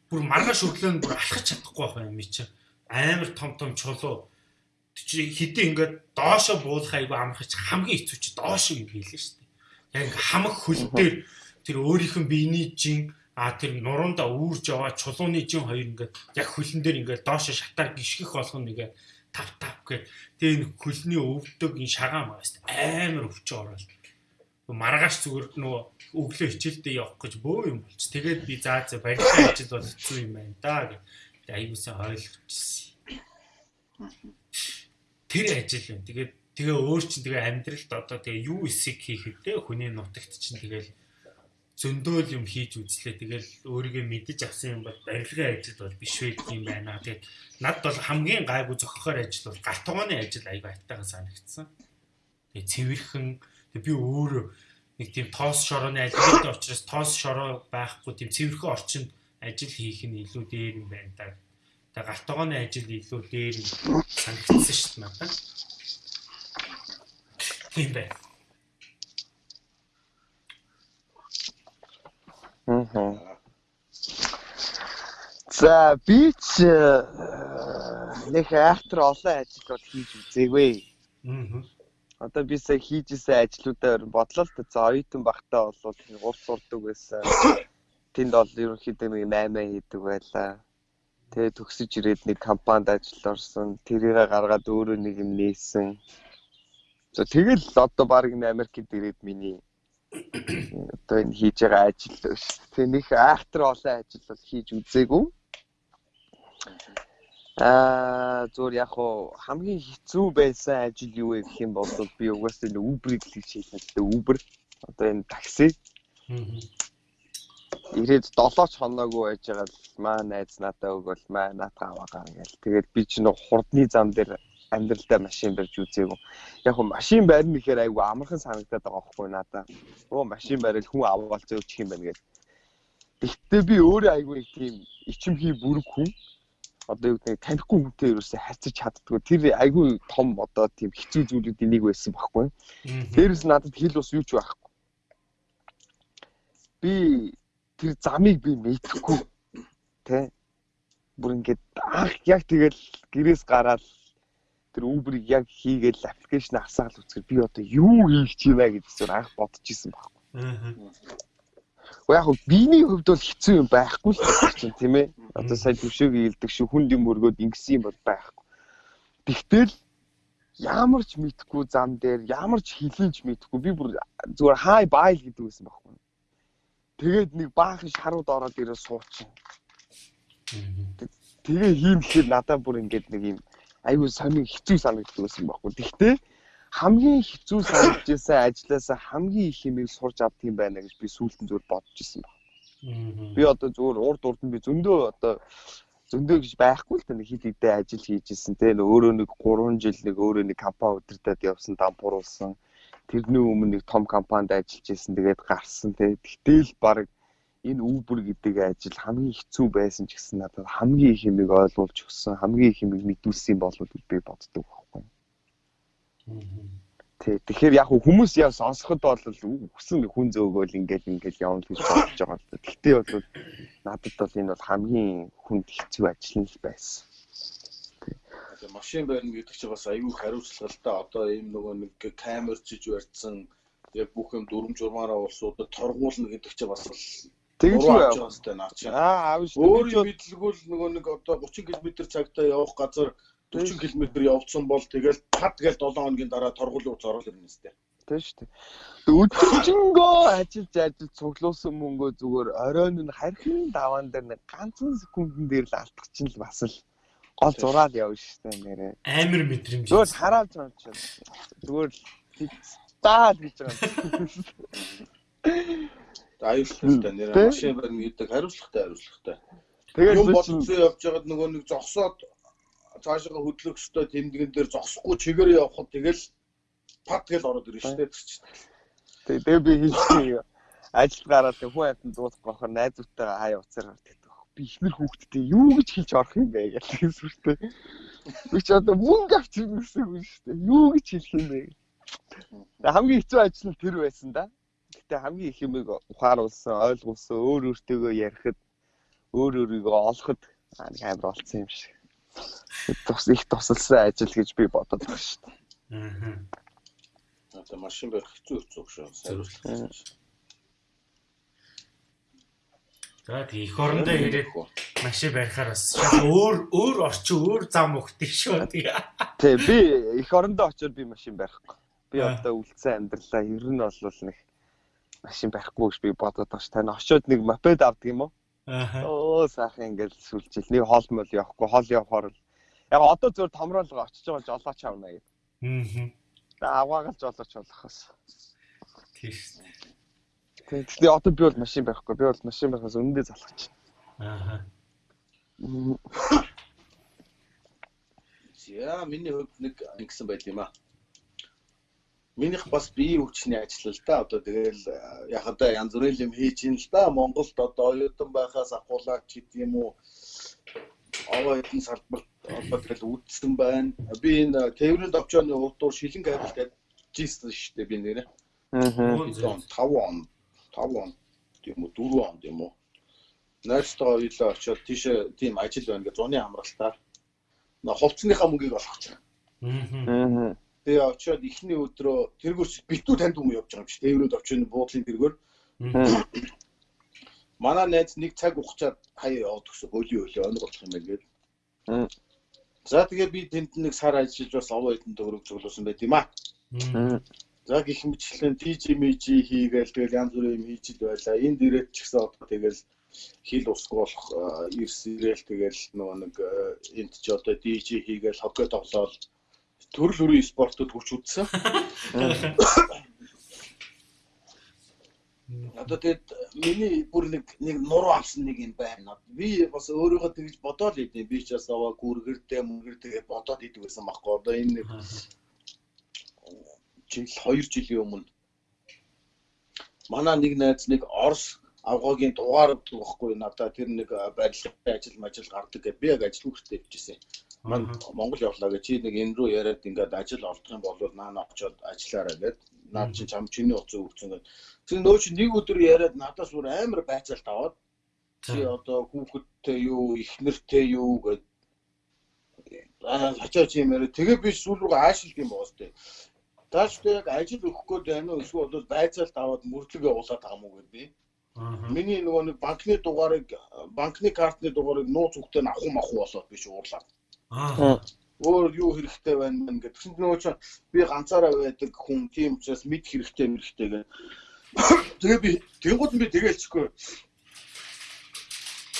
A: бүр маргааш өглөө нь бүр алхаж чадахгүй байх юм чи. Амар том том чулуу чи хэдий ингээд доошо буулах айгу амархаж хамгийн хэцүү чи доошо юм хэлээ шүү дээ. Яг хамаг хөл дээр тэр өөрийнх нь биений жин А тэр нуруундаа үүрж яваа чулууны жин хоёр ингээд яг хөлн дээр ингээд доош шатаар гიშгэх болгоно нэгэ тав тав гэх. Тэгээ энэ хөлний өвдөг энэ шагаан байгаас амар өвчөө ороод. Маргааш зүгээр нөгөө өглөө хичээлдээ явах гэж бөө юм болч. Тэгээд би заа заа барилгын ажил бол хэцүү юм байна да гэх. Аягуулсан ойлгочихсон. Тэр ажил юм. Тэгээд тэгээ өөр чинь тэгээ амьдралд одоо тэгээ юу эсэг хийхэд те хүний нутагт чинь тэгээл зөндөөл юм хийж үзлээ. Тэгэл өөрийгөө мэдэж авсан юм бол барилгын ажил бол биш байдаг юм байна. Тэгээд над бол хамгийн гайгүй зохихоор ажил бол галт тогооны ажил аяга айтайхан санагдсан. Тэгээд цэвэрхэн би өөрөө нэг тийм тоос шорооны ажил учраас тоос шороо байхгүй тийм цэвэрхэн орчинд ажил хийх нь илүү дээр юм байна та. Тэгээд галт тогооны ажил илүү дээр санагдсан шүү дээ надад. Тийм байна.
C: Аа. За би ч э, нэг айхтар олон ажил бол хийж үзээгүй. Аа. Одоо би сая хийжсэн ажлуудаар бодлоо л та за оюутан багтаа бол уус сурдаг байсан. Тэнд бол ерөнхийдөө нэг 8 хийдэг байлаа. Тэгээ төгсөж ирээд нэг компанид ажил орсон. Тэрийг гаргаад өөрөө нэг юм нээсэн. За тэгэл одоо баг Америкт ирээд миний одоо энэ хийж байгаа ажил биш. Тэг нэг айхтар олон ажил бол хийж үзээгүй. Аа зүгээр яг хуу хамгийн хэцүү байсан ажил юу вэ гэх юм бол би угаасаа энэ Uber-ийг л дээ. Uber одоо энэ такси. Ирээд 7 хоноогүй байж байгаа л маа найз надаа өгөөл маа наатаа аваагаа ингээл. Тэгээд би ч нэг хурдны зам дээр амьдралдаа машин барьж үзээгүй. Яг хөө машин барьна гэхээр айгүй амархан санагдаад байгаа байхгүй надаа. Оо машин барил хүн аваад зөөчих юм байна гэдэг. Гэхдээ би өөрөө айгүй тийм ичимхий бүрэг хүн. Одоо юу гэдэг танихгүй хүнтэй ерөөсөө харьцаж чаддгүй. Тэр айгүй том одоо тийм хэцүү зүйлүүдийн нэг байсан байхгүй. Дээрээс надад хэл ус юу ч байхгүй. Би тэр замыг би мэдхгүй. Тэ бүр ингээд анх яг тэгэл гэрээс гараад тэр Uber-ыг яг хийгээл аппликейшн асаал үзэхээр би одоо юу хийх юм аа гэж зөв анх бодож исэн байхгүй. Аа. Яг хөө биений хувьд бол хэцүү юм байхгүй л чинь тийм ээ. Одоо сая төвшөөг ийдэг шүү хүнд юм өргөөд ингэсэн юм бол байхгүй. Тэгтэл ямар ч мэдхгүй зам дээр ямар ч хилэнч мэдхгүй би бүр зүгээр хай байл гэдэг байсан байхгүй. Тэгээд нэг баахан шарууд ороод ирээ суучин. Тэгээ хийм гэхээр надад бүр ингээд нэг юм айгүй сонин хэцүү санагдсан байсан байхгүй. Гэхдээ хамгийн хэцүү санагдж байсан ажлаасаа хамгийн их юмыг сурч авдаг юм байна гэж би сүүлдэн зүгээр бодож ирсэн баг. Би одоо зүгээр урд урд нь би зөндөө одоо зөндөө гэж байхгүй л та нэг хит хитээ ажил хийж исэн те өөрөө нэг 3 жил нэг өөрөө нэг компани удирдаад явсан дампууруулсан тэрний өмнө нэг том компанид ажиллаж исэн тэгээд гарсан те тэгтэл баг энэ Uber гэдэг ажил хамгийн хэцүү байсан ч гэсэн надад хамгийн их юмыг ойлгуулж өгсөн хамгийн их юмыг мэдүүлсэн болов гэж би боддог. Тий. Тэгэхээр яг хүмүүс яа сонсоход бол хүсэн хүн зөөгөөл ингээл ингээл явна гэж бодож байгаа л да. Гэхдээ бол надад бол энэ бол хамгийн хүнд хэцүү ажил нь байсан.
B: Тэгээ машин байна гэдэг чинь бас аюу хариуцлагатай одоо ийм нөгөө нэг камер чиж барьсан яг бүх юм дүрм журмаараа улсуудад торгуулна гэдэг чинь бас
C: Тэгж
B: үү наа чи.
C: Аа аав шүү.
B: Өөрийн мэдлэгүүл нөгөө нэг одоо 30 км цагтаа явах газар 40 км явцсан бол тэгэл тад гээл 7 хоногийн дараа торгуулын уц орол ирнэ сте.
C: Шүү дээ. Өдөржингөө ажиллаж ажиллаж цуглуулсан мөнгөө зүгээр оройн нь хархийн даваан дээр нэг ганцхан секундын дээр л алдах чинь л бас л гол зураад явна дээ нэрээ.
A: Амар мэдрэмж.
C: Зүгээр хараалж байгаа чинь. Зүгээр таа гэж байгаа.
B: аюултай нэр машин барьна гэдэг хариуцлагатай хариуцлагатай. Тэгээд юм болцсон явж байгаад нөгөө нэг зогсоод цаашаа хөдлөх хөстэй тэмдгэн дээр зогсохгүй чигээр явхад тэгэл пат гэл ороод ирнэ шүү дээ тэр чинь.
C: Тэгээд би хийчихээ ажил гараад хүн амтан дуусах гохор найзуудтайгаа хаяа уцаар гардаг. Би ихнэр хүүхдтэй юу гэж хийж орох юм бэ гэж хэлсвэртэй. Би ч одоо мөнгө авчих гэсэн үг шүү дээ. Юу гэж хэлэх юм бэ? Хамгийн хэцүү ажил нь тэр байсан да. Гэтэ хамгийн их юмыг ухааруулсан, ойлгуулсан, өөр өөртөөгөө ярихад өөр өөрийгөө олоход амар болцсон юм шиг. Тус их тусалсан ажил гэж би бодод байна шүү дээ.
B: Аа. Одоо машин барих хэцүү хэцүү шүү. Хариуцлага.
A: За тийм их орондоо ирээд машин барихаар бас өөр өөр орчин өөр зам өгдөг шүү.
C: Тий би их орондоо очиод би машин барихгүй. Би одоо үлдсэн амьдралаа ер нь бол нэг машин барихгүй гэж би бодоод байгаа ш. Тань очиод нэг мопед авдаг юм уу? Оо сайхан ингээл сүлжил. Нэг хоол мөл явахгүй, хоол явахаар л яг одоо зөвөр томроолгоо очиж байгаа жолооч авна гэдэг. Аа. За аваагалж жолооч болохоос.
A: Тийш.
C: Тэгээ одоо би бол машин барихгүй. Би бол машин барихаас өмнөдөө залгаж байна. Аа.
B: Яа, миний хувьд нэг ингэсэн байл юм аа. Минийх бас бие хүчний ажил л да. Одоо тэгэл яхада янз бүрийн юм хийж ин л да. Монголд одоо оюутан байхаас ахуулаад ч гэдэг юм уу. Аваа хэдэн салбарт одоо тэгэл үдсэн байна. Би энэ тээврийн давчааны урдуур шилэн гайвал тавьжсэн шүү дээ би нэрээ. Аа. 5 он 5 он тийм үү 4 он тийм үү. Найртайгаа хоёулаа очиод тийшээ тийм ажил байна гэж зуны амралтаар. Хувцсныхаа мөнгийг олгоч. Аа. Тэгээ очиод эхний өдрөө тэргүүрч битүү танд хүмүүс явж байгаа юм чи. Тээврүүд очиод буудлын тэргүүр. Манай найз нэг цаг ухчаад хаяа яваад өгсөн. Хөлийн хөлөө өнөг болох юм байна гээд. За тэгээ би тэнд нэг сар ажиллаж бас овоо хэдэн төгрөг зөвлөсөн байт юм аа. За гэх мэтлэн TGMG хийгээл тэгэл янз бүрийн юм хийж ил байлаа. Энд ирээд ч гэсэн одоо тэгэл хил усгүй болох ирс ирээл тэгэл нөгөө нэг энд ч одоо DJ хийгээл хоккей тоглоол төрөл бүрийн спортод хүч үзсэн. Одоо тэгэд миний бүр нэг нэг нуруу авсан нэг юм байна. Би бас өөрийгөө тэгж бодоод идэв. Би ч бас аваа гүргэрдээ мөнгөр тэгээ бодоод идэв гэсэн байхгүй. Одоо энэ нэг жил 2 жилийн өмнө манай нэг найз нэг Орос авгаагийн дугаар байхгүй надад тэр нэг барилгын ажил мажил гардаг гэд би яг ажил хүртээ явжсэн. Ман Монгол явлаа гэж. Чи нэг энэ рүү яриад ингээд ажил олдох юм бол наа очоод ажиллаарай гэд. Наад чи чам чиний утас өгсөн гэд. Тэр нөө чи нэг өдөр яриад надаас бүр амар байцаалт аваад чи одоо хүүхэдтэй юу ихнэртэй юу гэд. Аа хачаа чи юм яриа тэгээ би сүүл рүү аашилт юм боос тээ. Тааштай яг ажил өгөх гээд байна уу? Эсвэл бол байцаалт аваад мөрдлөг явуулаад байгаа мó гэд би. Миний нөгөө нэг банкны дугаарыг банкны картны дугаарыг нууц үгтэй авах мах болоод би шуурлаад. Аа. Өөр юу хэрэгтэй байна мэн гэдэг. Тэгсэн чинь нөгөө чинь би ганцаараа байдаг хүн тийм учраас мэд хэрэгтэй мэрэгтэй гэх. Тэгээ би тэнгууд би тэгэлчихгүй.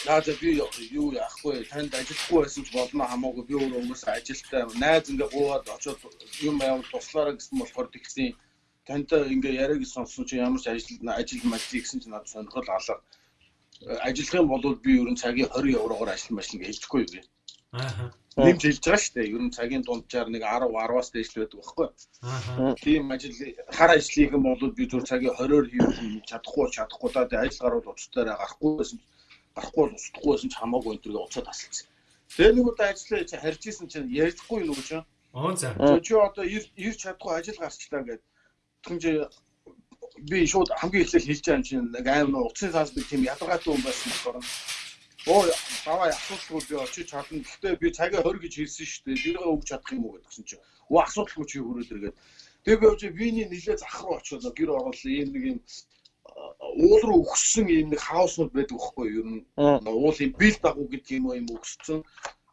B: За би юу яахгүй танд ажиллахгүй байсан ч болно хамаагүй би өөрөө угаасаа ажилтаа найз ингээ гуугаад очоод юм явал туслаараа гэсэн болохоор тэгсэн танд ингээ яриаг сонссон чи ямар ч ажил ажил мажи гэсэн чи надад сонирхол алга ажиллах юм бол би ер нь цагийн 20 еврогоор ажил машин гэж хэлчихгүй би. Нэмж хэлж байгаа шүү дээ. Ер нь цагийн дунджаар нэг 10 10-аас дээш л байдаг байхгүй. Тийм ажил хар ажлыг юм бол би зөв цагийн 20-оор хийх чадахгүй чадахгүй даа ажил гарууд уцтаараа гарахгүй байсан гарахгүй бол устдахгүй байсан ч хамаагүй энэ төргээ уцаад тасалсан. Тэгээ нэг удаа ажиллаа чи харж исэн чинь ярьдаггүй юу гэж.
A: Аа за.
B: Чи одоо ирж чадахгүй ажил гарчлаа гэдэг. Тэгвэл би шууд хамгийн эхлээл хэлж байгаа юм чинь нэг аим утасны цаас би тийм ядаргаатай хүн байсан болохоор оо даваа асуудалгүй би очиж чадна. Гэхдээ би цагаа 20 гэж хэлсэн шүү дээ. Тэргээ өгч чадах юм уу гэдгсэн чинь. Оо асуудалгүй чи хөрөөд иргээд. Тэгээ би очиж виний нилээ зах руу очиод гэр орол ийм нэг юм уул руу өгсөн ийм нэг хауснууд байдаг байхгүй юу? Ер нь уулын бил дагуу гэдэг юм юм өгсөн.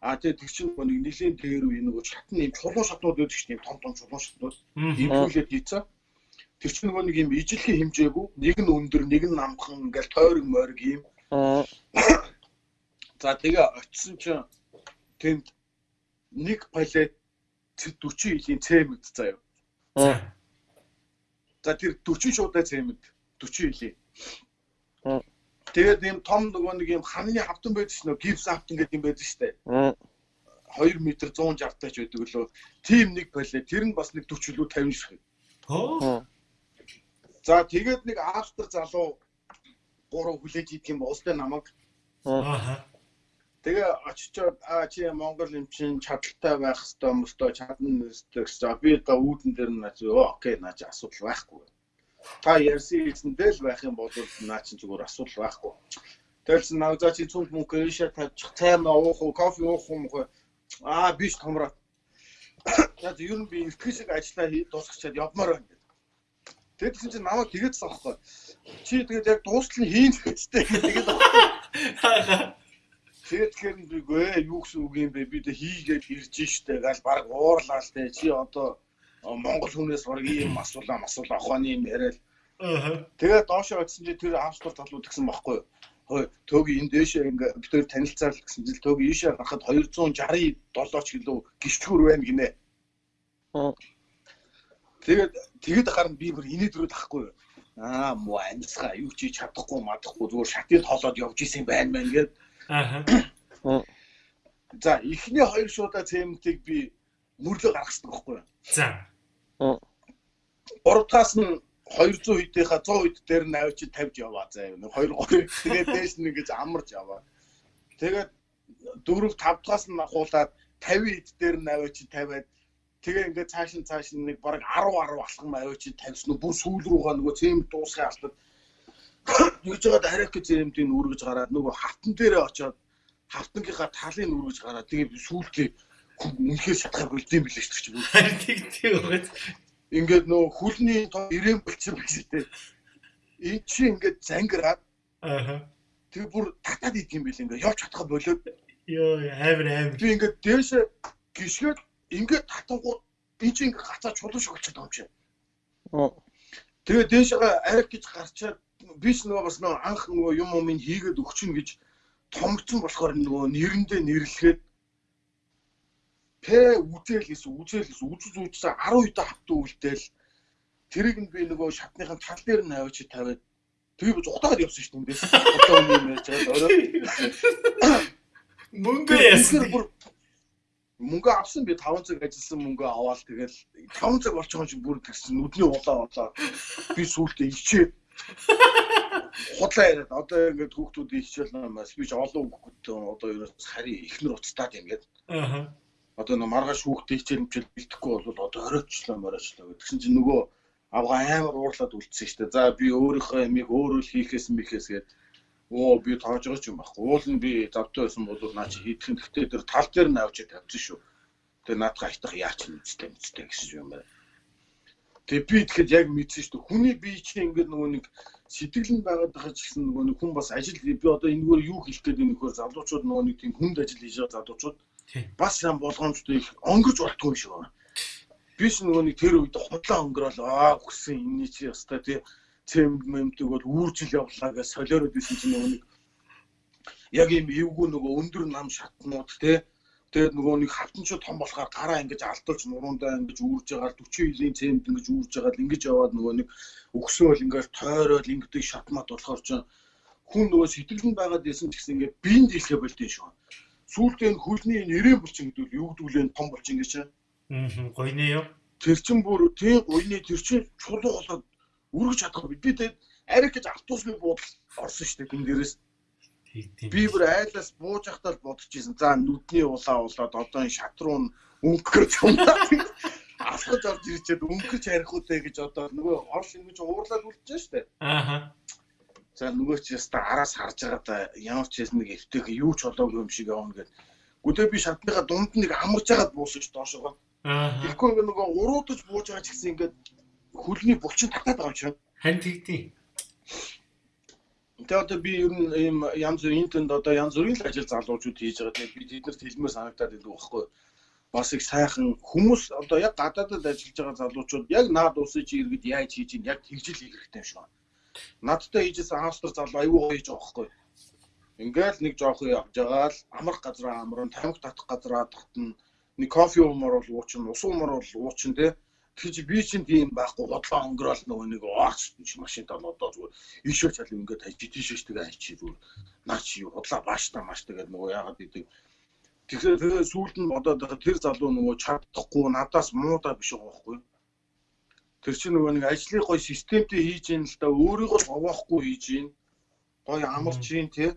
B: А тэгээ тэг чинь нэг нэлийн дээр үе нэг шатны юм чулуу шатнууд байдаг шүү дээ. Том том чулуу шатнууд. Ийм хүлээд хийцээ тэр чинь нөгөө нэг юм ижилхэн хэмжээгүй нэг нь өндөр нэг нь намхан ингээл тойрог мориг юм за тэгээ очисон чинь тэнд нэг палет 40 илийн цемент заяа. За. Тэр 40 шуудаа цемент 40 илийн тэгээд юм том нөгөө нэг юм ханы хавтан байдаг ш нь гипс хавтан гэдэг юм байдаг штэ. 2 м 160 тач байдаг лөө. Тийм нэг палет тэр нь бас нэг 40 лүү 50 шиг
A: Хөө
B: За тэгээд нэг автор залуу гурав хүлээж идэх юм уустай намайг.
A: Аа.
B: Тэгээ очичоод аа чи Монгол юм чин чадaltaй байх хэвээр мөстөө чадна гэсэн. Би одоо үүдэн дээр нь наач окей наач асуудал байхгүй. Та ярьсан хэлсэндээ л байх юм бол наа чин зүгээр асуудал байхгүй. Тэгсэн наа за чи цүнх мөнгө ийшээ тавьчих. Цай уух уу, кофе уух юм уу? Аа биш томроо. За ер нь би ихтгэл шиг ажиллаа дуусчихад явмаар байна. Тэгээд тэгсэн чинь намайг тэгээдсэн аахгүй. Чи тэгээд яг дуустал нь хийн гэжтэй. Тэгээд Тэгэхээр би гээ юу гэсэн үг юм бэ? Би тэ хийгээд ирж штэ гал баг уурлаа л тэ. Чи одоо Монгол хүнээс баг ийм асуулаа масуулаа охооны юм яриад. Аа. Тэгээд доошоо очисон чи тэр австал талууд гэсэн байхгүй юу? Хой төөг энэ дэшээ ингээ бид төр танилцаар л гэсэн чил төөг ийшээ гарахад 267 кг гიშгүүр байна гинэ. Аа. Тэгээд тэгэд гарна би бүр инээдрүүд ахгүй юу. Аа муу амьсгаа юу чи чадахгүй мадахгүй зүгээр шатыг тоолоод явж исэн байна мэн гээд. Аа. За эхний хоёр шуудаа цементийг би мөрлөө гаргасан байхгүй юу.
A: За.
B: Гуравдагаас нь 200 хэдийнхаа 100 хэд дээр нь авчи тавьж яваа заа юу. 2 3 тэгээд дээш нь ингэж амарч яваа. Тэгээд дөрөв тавдгаас нь ахуулаад 50 хэд дээр нь авчи тавиад Тэгээ ингээд цааш нь цааш нь нэг бараг 10 10 алхам аваач тавьсан нь бүр сүүл рүүгээ нөгөө цемент дуусгын алтад юуж жагаад харих гэж цементийг үргэж гараад нөгөө хавтан дээрээ очоод хавтангийнхаа талыг үргэж гараад тэгээ сүүлдээ үнэхээр шатхаар болдсон билээ шүү дээ.
A: Харин тийм тийм байгаад.
B: Ингээд нөгөө хүлний ирээн болчихсон байх шүү дээ. Энд чи ингээд зангираад
A: Аа.
B: Тэгээ бүр татаад идэм билээ ингээд явж чадхаа болоод.
A: Йоо амар амар.
B: Би ингээд дээшээ гიშгээд ингээд татангууд би чи ингээд гацаа чулуу шиг болчиход байгаа юм чи. Тэгээ дээшээ арх гэж гарчаад биш нөгөө бас нөгөө анх нөгөө юм юм хийгээд өгчин гэж томцсон болохоор нөгөө нэрэндээ нэрлэхэд П үзээлээс үзээлээс үзүз үзсэн 10 удаа хавтаа үлдээл тэрийг нь би нөгөө шатныхын тал дээр нь аваач тавиад тэгээ би зугатаад явсан шүү дээ. Одоо юм яаж байгаа орой.
A: Мөнгө яасан
B: мөнгө авсан би 5 цаг ажилласан мөнгө аваад тэгэл 5 цаг болчихсон чинь бүр тэгсэн нүдний улаа болоо би сүултээ ичээд худлаа яриад одоо ингээд хүүхдүүдийн хичээл намаас би ч олон хүүхдүүд одоо ерөөс харин ихнэр уцтаад юм гээд аа одоо нэг маргааш хүүхдээ хичээл мчэл бэлдэхгүй бол одоо оройчлоо моройчлоо гэдгсэн чинь нөгөө авгаа амар уурлаад үлдсэн шүү дээ за би өөрийнхөө ямиг өөрөө л хийхээс михээс гээд оо би тоож байгаа ч юм байхгүй. Уул нь би завтай байсан бол наа чи хийх юм. Гэхдээ тэр тал дээр нь авч тавьчихсан шүү. Тэгээ наадга айтах яач юм үстэй үстэй гэсэн юм байна. Тэгээ би тэгэхэд яг мэдсэн шүү. Хүний бие чинь ингээд нөгөө нэг сэтгэл нь байгаад байгаа ч гэсэн нөгөө нэг хүн бас ажил би одоо энэгээр юу хийх гээд энэ нөхөр залуучууд нөгөө нэг тийм хүнд ажил хийж байгаа залуучууд бас юм болгоомжтой их онгож болтгүй юм шиг байна. Би ч нөгөө нэг тэр үед худлаа өнгөрөөл аа өгсөн энэ чи ястай тий цемент мэмдэг бол үүржил явлаа гэж солиороод исэн чинь нөгөө нэг яг юм эвгүй нөгөө өндөр нам шатнууд те тэгээд нөгөө нэг хавтанчуу том болохоор гараа ингэж алдуулж нуруундаа ингэж үүрж байгаа 40 жилийн цемд ингэж үүрж байгаа ингэж яваад нөгөө нэг өгсөөл ингэж тойроод ингэдэг шатмат болохоор ч хүн нөгөө сэтгэлд байгаад байсан ч гэсэн ингээ биеийн дийлхэ болдсон шүү. Сүүлдээ хөлний нэрэн булчин гэдэг юу гэдүүлэн том булчин гэж чинь.
A: Аа гойны юу?
B: Тэр чин бүр тийм гойны тэр чин чулуу болоод үргэж чадахгүй бид тэгээд ариг гэж автобусны буудал орсон шүү дээ. Тэн дээрээс би бүр айлаас бууж ахтаа л бодож исэн. За нүдний улаа улаад одоо энэ шат руу өнгөрч юмдаа. Асгаж орж ирчээд өнгөрч харих үтэй гэж одоо нөгөө орш ингэж уурлаад үлдэж шүү дээ.
A: Аа.
B: За нөгөө ч яста араас харж байгаа да ямар ч юм нэг эвтэх юу ч болоогүй юм шиг явна гэд. Гүдээ би шатныхаа дунд нэг амарч хагаад буусаж доошоо.
A: Аа.
B: Тэгэхгүй нөгөө уруудаж бууж байгаа ч гэсэн ингээд хөлний булчин татаад байгаа юм чинь.
A: Хань тэгтий.
B: Тэгээ одоо би ер нь ийм янз бүрийн интэнд одоо янз бүрийн л ажил залуучууд хийж байгаа. Тэгээ би тэднэрт хэлмээр санагдаад байдаг байхгүй. Бас их сайхан хүмүүс одоо яг гадаадд ажиллаж байгаа залуучууд яг наад усыг иргэд яаж хийж ийн яг тэгжил хийх хэрэгтэй юм шиг байна. Надтай хийжсэн австр залуу аюу гоё хийж байгаа байхгүй. Ингээл нэг жоох явж байгаа л амрах газраа амрын, тамхи татах газраа татна. Нэг кофе уумар бол уучин, ус уумар бол уучин тий Тэгэж би чинь тийм байхгүй бодлоо өнгөрөөл нөгөө нэг ооч машинт одоо зүгээр ийшээ чал ингээд хайж тийшээ тэгээ хайчи зүгээр наа чи худлаа бааштай мааштай гэдэг нөгөө яагаад гэдэг Тэгэхээр сүүлд нь байгаа тэр залуу нөгөө чадахгүй надаас муудаа биш байгаа байхгүй. Тэр чинь нөгөө нэг ажлыг гоё системтэй хийж ийн л да өөрийгөө овоохгүй хийж ийн. Гоё амарч ийн тий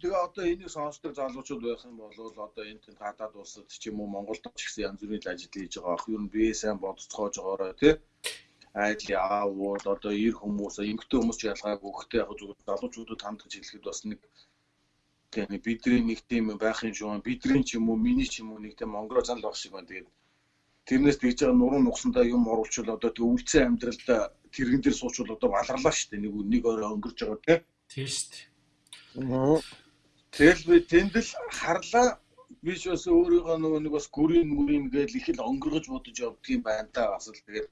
B: Тэгээ одоо энийг сонсдог залуучууд байх юм бол одоо энэ тэнд гадаад улсад ч юм уу Монголд ч гэсэн янз бүрийн ажил хийж байгаа ах. Юу н би сайн бодцоож байгаараа тий айдли аавууд одоо ир хүмүүс эмгтэй хүмүүс ч ялгаагүй гэхдээ яг зүгээр залуучуудад хандгаж хэлэхэд бас нэг тийм бидний нэг тийм байх юм шүү. Бидний ч юм уу миний ч юм уу нэг тийм монгол зан л баг шиг байна. Тэгээд тэрнээс тэгж байгаа нуруу нугсандаа юм оруулчвал одоо тэг үлцэн амьдралда тэрэгэн дээр суучвал одоо баларлаа шүү дээ. Нэг нэг орой өнгөрч байгаа тий.
A: Тийм шүү дээ.
B: Тэгэл би тэнд л харлаа. Би ч бас өөрийгөө нөгөө нэг бас гүрийн мүрийн гээл их л өнгөргөж бодож явдгийн байна та. Бас л тэгээд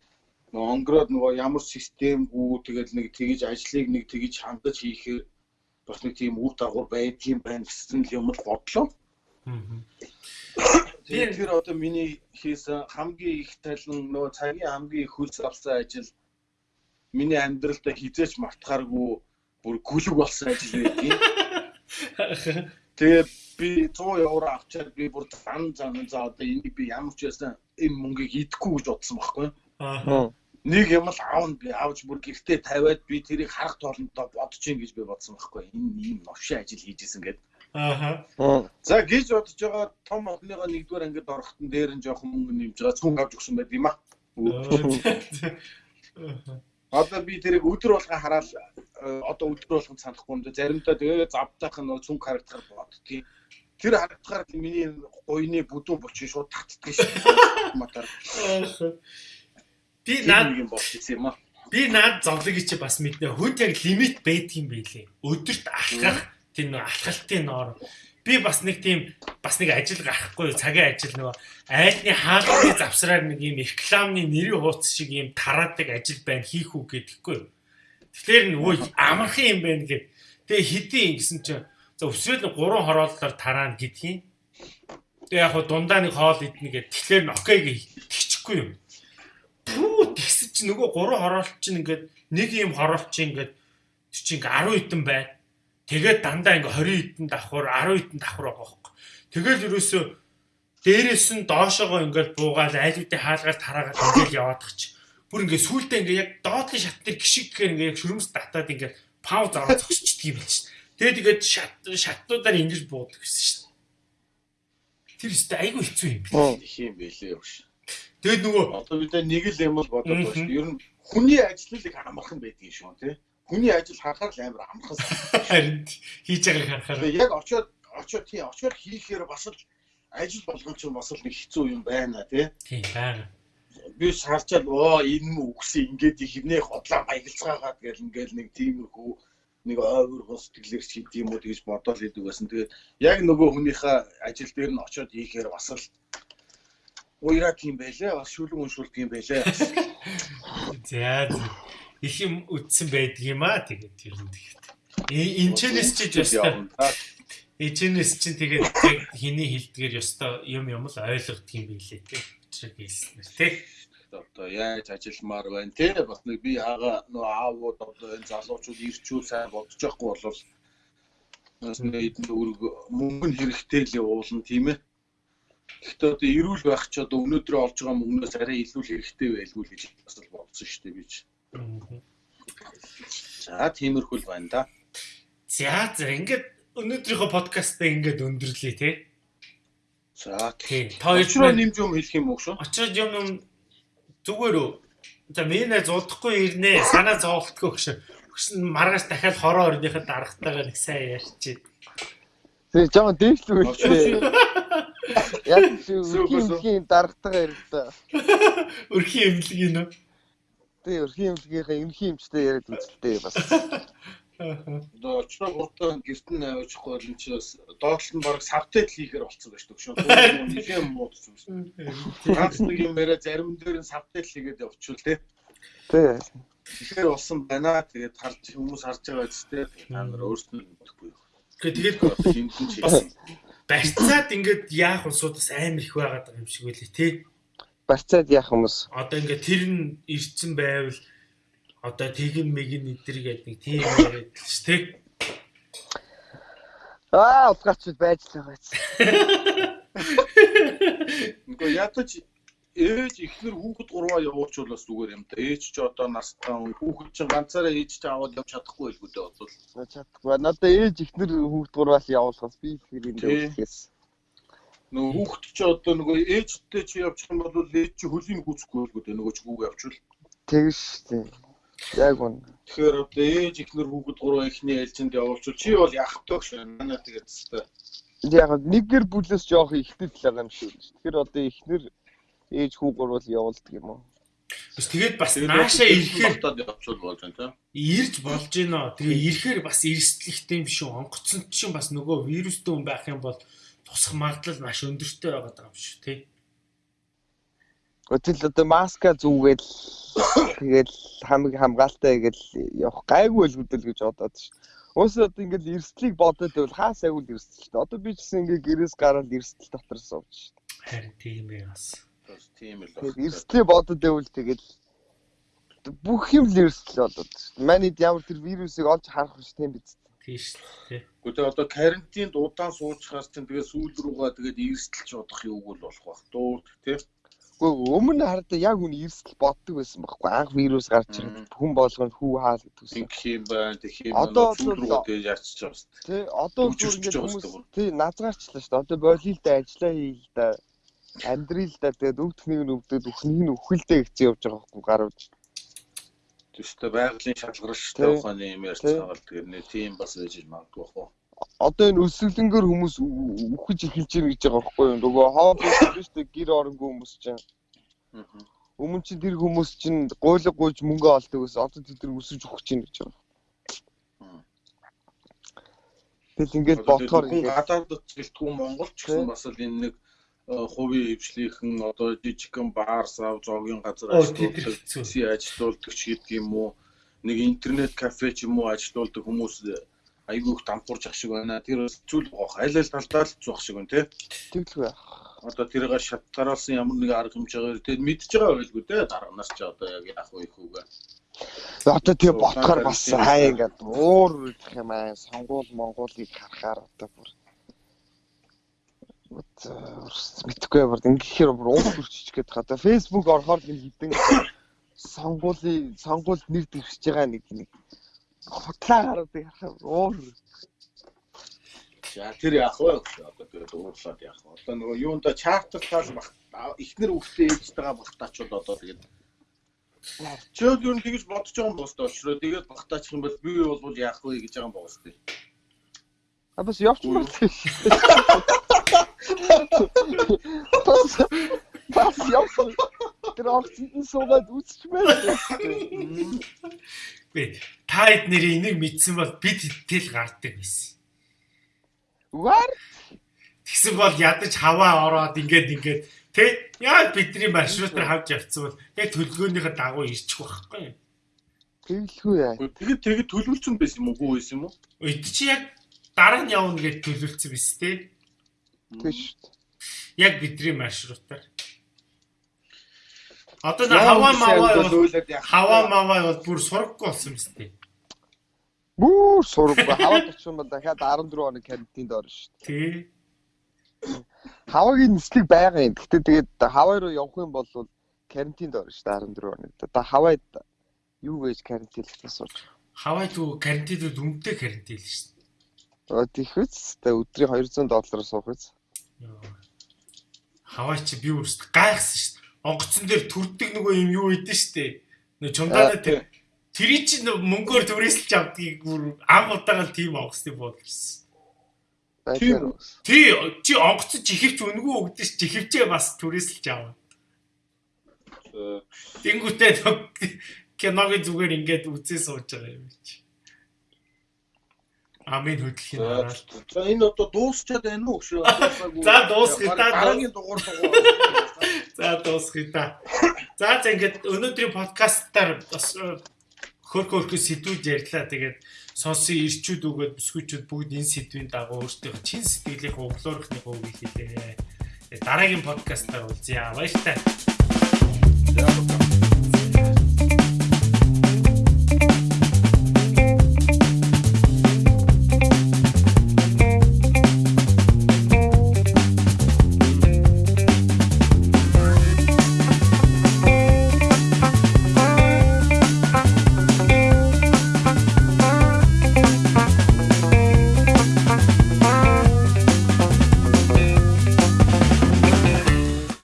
B: нөгөө өнгөрөөд нөгөө ямар системгүй тэгэл нэг тэгж ажлыг нэг тэгж хандаж хийхээр бас нэг тийм үр дагавар байдгийн байна гэсэн л юм л бодлоо. Тэгээд тэр одоо миний хийсэн хамгийн их талын нөгөө цагийн хамгийн их хөлс авсан ажил миний амьдралдаа хизээч мартахааргүй бүр гүлэг болсон ажил байдгийг Тэгээд би 100 евро авчаад би бүр зан зан за одоо энийг би ямар ч байсан энэ мөнгийг идэхгүй гэж бодсон байхгүй. Аа. Нэг юм л аавн би авч бүр гэртээ тавиад би тэрийг харах тоолонтой бодож ин гэж би бодсон байхгүй. Энэ ийм новшин ажил хийжсэн гэдэг. Аа. За гэж бодож байгаа том охиныгоо нэгдүгээр ангид орохтон дээр нь жоохон мөнгө нэмж байгаа цүнх авч өгсөн байд юм аа. Одоо би тэрийг өдөр болгон хараад э, одоо өдөр болгон санахгүй юм. Заримдаа тэгээ завдах нь цүнх харагдахаар боддгийг. Тэр харагдахаар миний гойны бүдүүн булчин шууд татдаг шүү. Матар.
A: Би наад юм болчихсон юм аа. Би наад зовлыг чи бас мэднэ. Хүнд яг лимит байдаг юм байлээ. Өдөрт алхах тийм нэг алхалтын ноор би бас нэг тийм бас нэг ажил гарахгүй цагийн ажил нөгөө айлны хаалганы завсраар нэг юм рекламны нэрийн хууц шиг юм тараадаг ажил байна хийх үү гэдэггүй. Тэгэхээр нөгөө амархан юм байна гэд. Тэгээ хэдийн ингэсэн чинь за өсвөл 3 хорооллоор тараана гэдгийг. Тэгээ яг дундаа нэг хоол иднэ гэд. Тэгэхээр окей гэ тэгчихгүй юм. Пүү тэгсэн чинь нөгөө 3 хороолт чинь ингээд нэг юм хороолт чинь ингээд чи ингээ 10 хэдэн байна Тэгээд дандаа ингээ 20 хэдэн давхар 10 хэдэн давхар байгаа байхгүй. Тэгэл ерөөсөө дээрээс нь доошоогоо ингээл буугаал айлуудын хаалгаар тараагаад ингээл яваадах чи. Бүр ингээ сүултээ ингээ яг доотлын шат дээр гიშиг гэхээр ингээ яг шүрмс татаад ингээ пауз аваад зогсчихдгийг шин. Тэгээд тэгээд шат шатнуудаар ингэж буудаг гэсэн шин. Тэр өстө айгүй хэцүү юм
B: би. Их юм бэлээ явш.
A: Тэгээд нөгөө
B: одоо бид нэг л юм бол бодоод байна шүү. Ер нь хүний ажлыг амархан байдгийг шүү тий хүний ажил харахаар л амар амархан
A: харин хийж байгааг харахаар
B: яг очиод очиод тий очиод хийхээр бас л ажил болгон ч бас л нэг хэцүү юм байна тий
A: тий байна
B: би шаарчаад оо энэ мө үгсэн ингээд ихнээ хотлоо баялцгаагаад гэл ингээл нэг тиймэрхүү нэг ойвор хос сэтгэлээр ч хийм үү гэж бодоол идэг байсан. Тэгээд яг нөгөө хүнийхээ ажил дээр нь очиод хийхээр бас л уйраа тийм байлээ. Бас шүлэн уншуулдаг юм байлээ.
A: За их юм үтсэн байдаг юм аа тэгээд тэр нь тэгээд. Энчнээс чи ёстой. Энчнээс чи тэгээд яг хиний хилдгээр ёстой юм юм л ойлгох юм билээ тий. Чиг хэлснээр тий.
B: Одоо яаж ажилламаар байна тий. Бас нэг би хага нөө аавууд одоо энэ залуучууд ирчүүл сайн бодож байхгүй бол бас нэг үүрэг мөнгө хэрэгтэй л уулна тийм ээ. Гэхдээ одоо эрүүл байх ч одоо өнөөдөр олж байгаа мөнгнөөс арай илүү л хэрэгтэй байлгүй л гэж бас бодсон шүү дээ би ч. За тиймэрхүү л байна да.
A: За за ингээд өнөөдрийнхөө подкастаа ингээд өндөрлөе те.
B: За
A: тий.
B: Та очроо нэмж юм хэлэх юм уу шүү?
A: Очроо юм юм зүгээр үү? За минь зодохгүй ирнэ. Санаа зовлтгүй гэж. Өгсөн маргааш дахиад хороо орныхаа дарагтайгаа нэг сайн ярьчих.
C: Тэгээ жоо дээшлүүлээ. Яг шүү дарагтайгаа ярьдаа.
A: Өрхийн эмнэлгийн нөө.
C: Тэгээ өрхийн эмнэлгийнхаа эмнэлгийн эмчтэй яриад үзэлтэй бас.
B: Одоо очроо гуртаа гэрт нь авчихгүй бол энэ чи бас доотлол нь баг сабтайтл хийхээр болцсон байж төгшөө. Нилээн муудч юм. Ганц нэг юм яриа зарим дээр нь сабтайтл хийгээд явчихвал тий.
C: Тий.
B: Тэгэхээр болсон байна. Тэгээд харж хүмүүс харж байгаа үстэй. Та нар өөрсдөө мэдэхгүй.
A: Тэгээд хинтэн чи барьцаад ингээд яах улсуудаас амар их байгаад байгаа юм шиг үлээ тий.
C: Барьцаад яах хүмүүс.
A: Одоо ингээд тэр нь ирцэн байвал одоо тэгин мэгин эдэр гэдэг нэг тийм яриад л ш тий.
C: Аа, утгаач байж л байгаа ч.
B: Нөгөө ятаж ээж ихнэр хүүхэд гурваа явуучвал бас зүгээр юм да. Ээж ч одоо настай хүүхэд чинь ганцаараа ээж ч аваад явж чадахгүй л гүдээ бодвол.
C: Чадахгүй. Надаа ээж ихнэр хүүхэд гурваас явуулахаас би ихнэр юм дээхээс.
B: Нөгөө хүүхэд ч одоо нөгөө ээжтэй чи явчих юм бол ээж чи хөлийн гүцэхгүй л гүдээ нөгөө ч хүүг явуучвал.
C: Тэгш тийм. Яг үн.
B: Тэгэхээр одоо ээж ихнэр хүүхэд гурваа ихний ээлжинд явуулчвал чи бол яах вэ гэж манай тэгээд хэвээр.
C: Яг нэгэр бүлээс жоох ихтэй л байгаа юм шиг. Тэгэхээр одоо ихнэр ээж хүү гурвал явуулдаг юм уу?
A: Бас тэгээд бас наашаа ирэхээр
B: батад явуучвал болж байна тийм.
A: Ирж болж гинөө. Тэгээ ирэхээр бас эрсдлэгтэй юм шүү. Онгоцсон чинь бас нөгөө вирустэй хүн байх юм бол тусах магадлал маш өндөртэй байгаа юм шүү тий.
C: Өтөл одоо маска зүгээд тэгэл хамаг хамгаалтай гэж явах гайгүй л хөдөл гэж бодоод ш. Уус одоо ингээл эрсдлийг бодоод байвал хаас агуул эрсдэл. Одоо би ч гэсэн ингээ гэрээс гараад эрсдэл дотор сууж ш.
A: Харин тийм ээ бас.
B: Тийм л
C: байна. Эрсдлээ бодоод байвал тэгэл бүх юм л эрсдэл болоод ш. Манайд ямар тэр вирусыг олж харах ш тийм биз.
A: Тийш тий.
B: Гэхдээ одоо карантинд удаан суучхаас чинь тэгээ сүүл рүүгээ тэгээд эрсдэлч бодох юу бол болох бах дуу тий.
C: Гэхдээ өмнө хараад яг үн эрсдэл боддог байсан байхгүй анх вирус гарч ирээд хүн болгонд хүү хаал
B: гэдгүйсэн. Ингэх юм байна, тэгэх юм
C: байна. Одоо бол
B: тэгээд яарчиж байгаа шүү
C: дээ. Тий, одоо зүгээр ингээд хүмүүс тий назгаарчлаа шүү дээ. Одоо болийл да ажиллаа хийл да амьдрил да тэгээд өвдөхнийг нь өвдөд өхнийг нь өхөлдөө гэж явж байгаа байхгүй гарууд.
B: Тэстэй байгалийн шалгаруулалттай ухааны юм ярьж байгаа л тэгээд нэг тийм бас ээж магадгүй бах уу
C: одоо энэ өсвөлөнгөр хүмүүс үхэж эхэлж байна гэж байгаа байхгүй юу. Нөгөө хоол дээ гэр оронгүй хүмүүс чинь. Өмнө чинь тэр хүмүүс чинь гуйлга гуйж мөнгө олдог гэсэн. Одоо тэд нар өсөж өгч чинь гэж байгаа. Тэгэл ингээд бодохоор
B: гадаадд гэлтгүү Монгол ч гэсэн бас л энэ нэг хувийн хвшлийнхэн одоо жижигхэн баар сав зоогийн газар ажилладаг ажилуулдаг ч гэдэг юм уу нэг интернет кафе ч юм уу ажилуулдаг хүмүүс айгүйх дампуурж ах шиг байна. Тэр зүйл гоох аль аль талдаа л зүүх шиг байна тий.
C: Тэглгүй байх.
B: Одоо тэрийг шатгаруулсан ямар нэг арга хэмжээгээр тэгээд мэдж байгаа байлгүй дээ. Дараа нас ч одоо яг яах вэ хүүгээ.
C: Одоо тэгээ ботхоор бас хаа ингээд уур үлдэх юм аа. Сонгуул Монголыг харахаар одоо бүр мэдхгүй бүр ингэхээр бүр уус үрчиж гээд хаа. Facebook орохоор нэг хідэн сонгуулийн сонгуульд нэр дэвшиж байгаа нэг нэг хутлаа гараад ярах уур.
B: За тэр яах вэ? Одоо тэгээд уурлаад яах вэ? Одоо нөгөө юунда чартертал бах ихнэр хүүхдээ ээжтэйгээ багтаачвал одоо тэгээд Чөөд юу нэгж бодож байгаа юм боостой очроо тэгээд багтаачих юм бол би бол яах вэ гэж байгаа юм боостой.
C: А бас явчихмаар тийм. Бас бас явсан. Тэр огцны суугаад үсчмээр.
A: Би тайд нэрийн энийг мэдсэн бол бид хиттэл гардаг байсан.
C: Угаар
A: Тэгсэн бол ядаж хаваа ороод ингээд ингээд тэг яа бидний маршрутаар хавж явцсан бол яг төлөвлөгөөнийхөө дагуу ирчих واخхой.
C: Тэвлгүй яа.
B: Тэгэд тэгэд төлөвлөсөн байсан юм уу, үгүй байсан юм уу?
A: Өйд чи яг дараа нь явна гэж төлөвлөсөн биз тээ.
C: Тэг шүү дээ.
A: Яг бидний маршрутаар. Одоо на хаваа маваа хаваа маваа бол бүр сургахгүй болсон биз дээ.
C: Бүр сургахгүй. Хаваад очих юм бол дахиад 14 хоног карантинд орно шүү дээ.
A: Тий.
C: Хаваагийн нислэг байгаа юм. Гэхдээ тэгээд хаваа руу явах юм бол карантинд орно шүү дээ 14 хоног. Одоо хаваад юу гэж карантинлахтаа сууж.
A: Хавайд уу карантинд өмдөө карантин л шүү дээ.
C: Аа тийхвэц тэ өдрийн 200 доллараар суух үз.
A: Хавай чи би өөрсдөө гайхсан шүү дээ. Онгоцон дээр төрдөг нөгөө юм юу идэв шүү дээ. Нөө чумдаа тэр тэрий чи мөнгөөр түрээсэлж авдгийг бүр ам удаагаар тийм онгоцны бодлсон. Тий чи онгоцон жихвч өнгөө өгдөө ш жихвчээ бас түрээсэлж аваа. Тэнгүүтээ киногийн зүгээр ингээд үзээ сууж байгаа юм чи. Амийн хөдөлгөхийн
B: дараалт. За энэ одоо дуусчаад байна уу шүү?
A: За дуусгая та.
B: Дараагийн дугаар дугаар.
A: За дуусгая та. За за ингээд өнөөдрийн подкастаар бас хөрх хөрх сэдвүүд ярьлаа. Тэгээд сонсон ирчүүд өгөөд бүсгүйчүүд бүгд энэ сэдвийн дагуу өөрсдийнхөө чин сэтгэлийг углуурхны хөвгийг хэлээ. Дараагийн подкастаар уулзъя. Баярлалаа.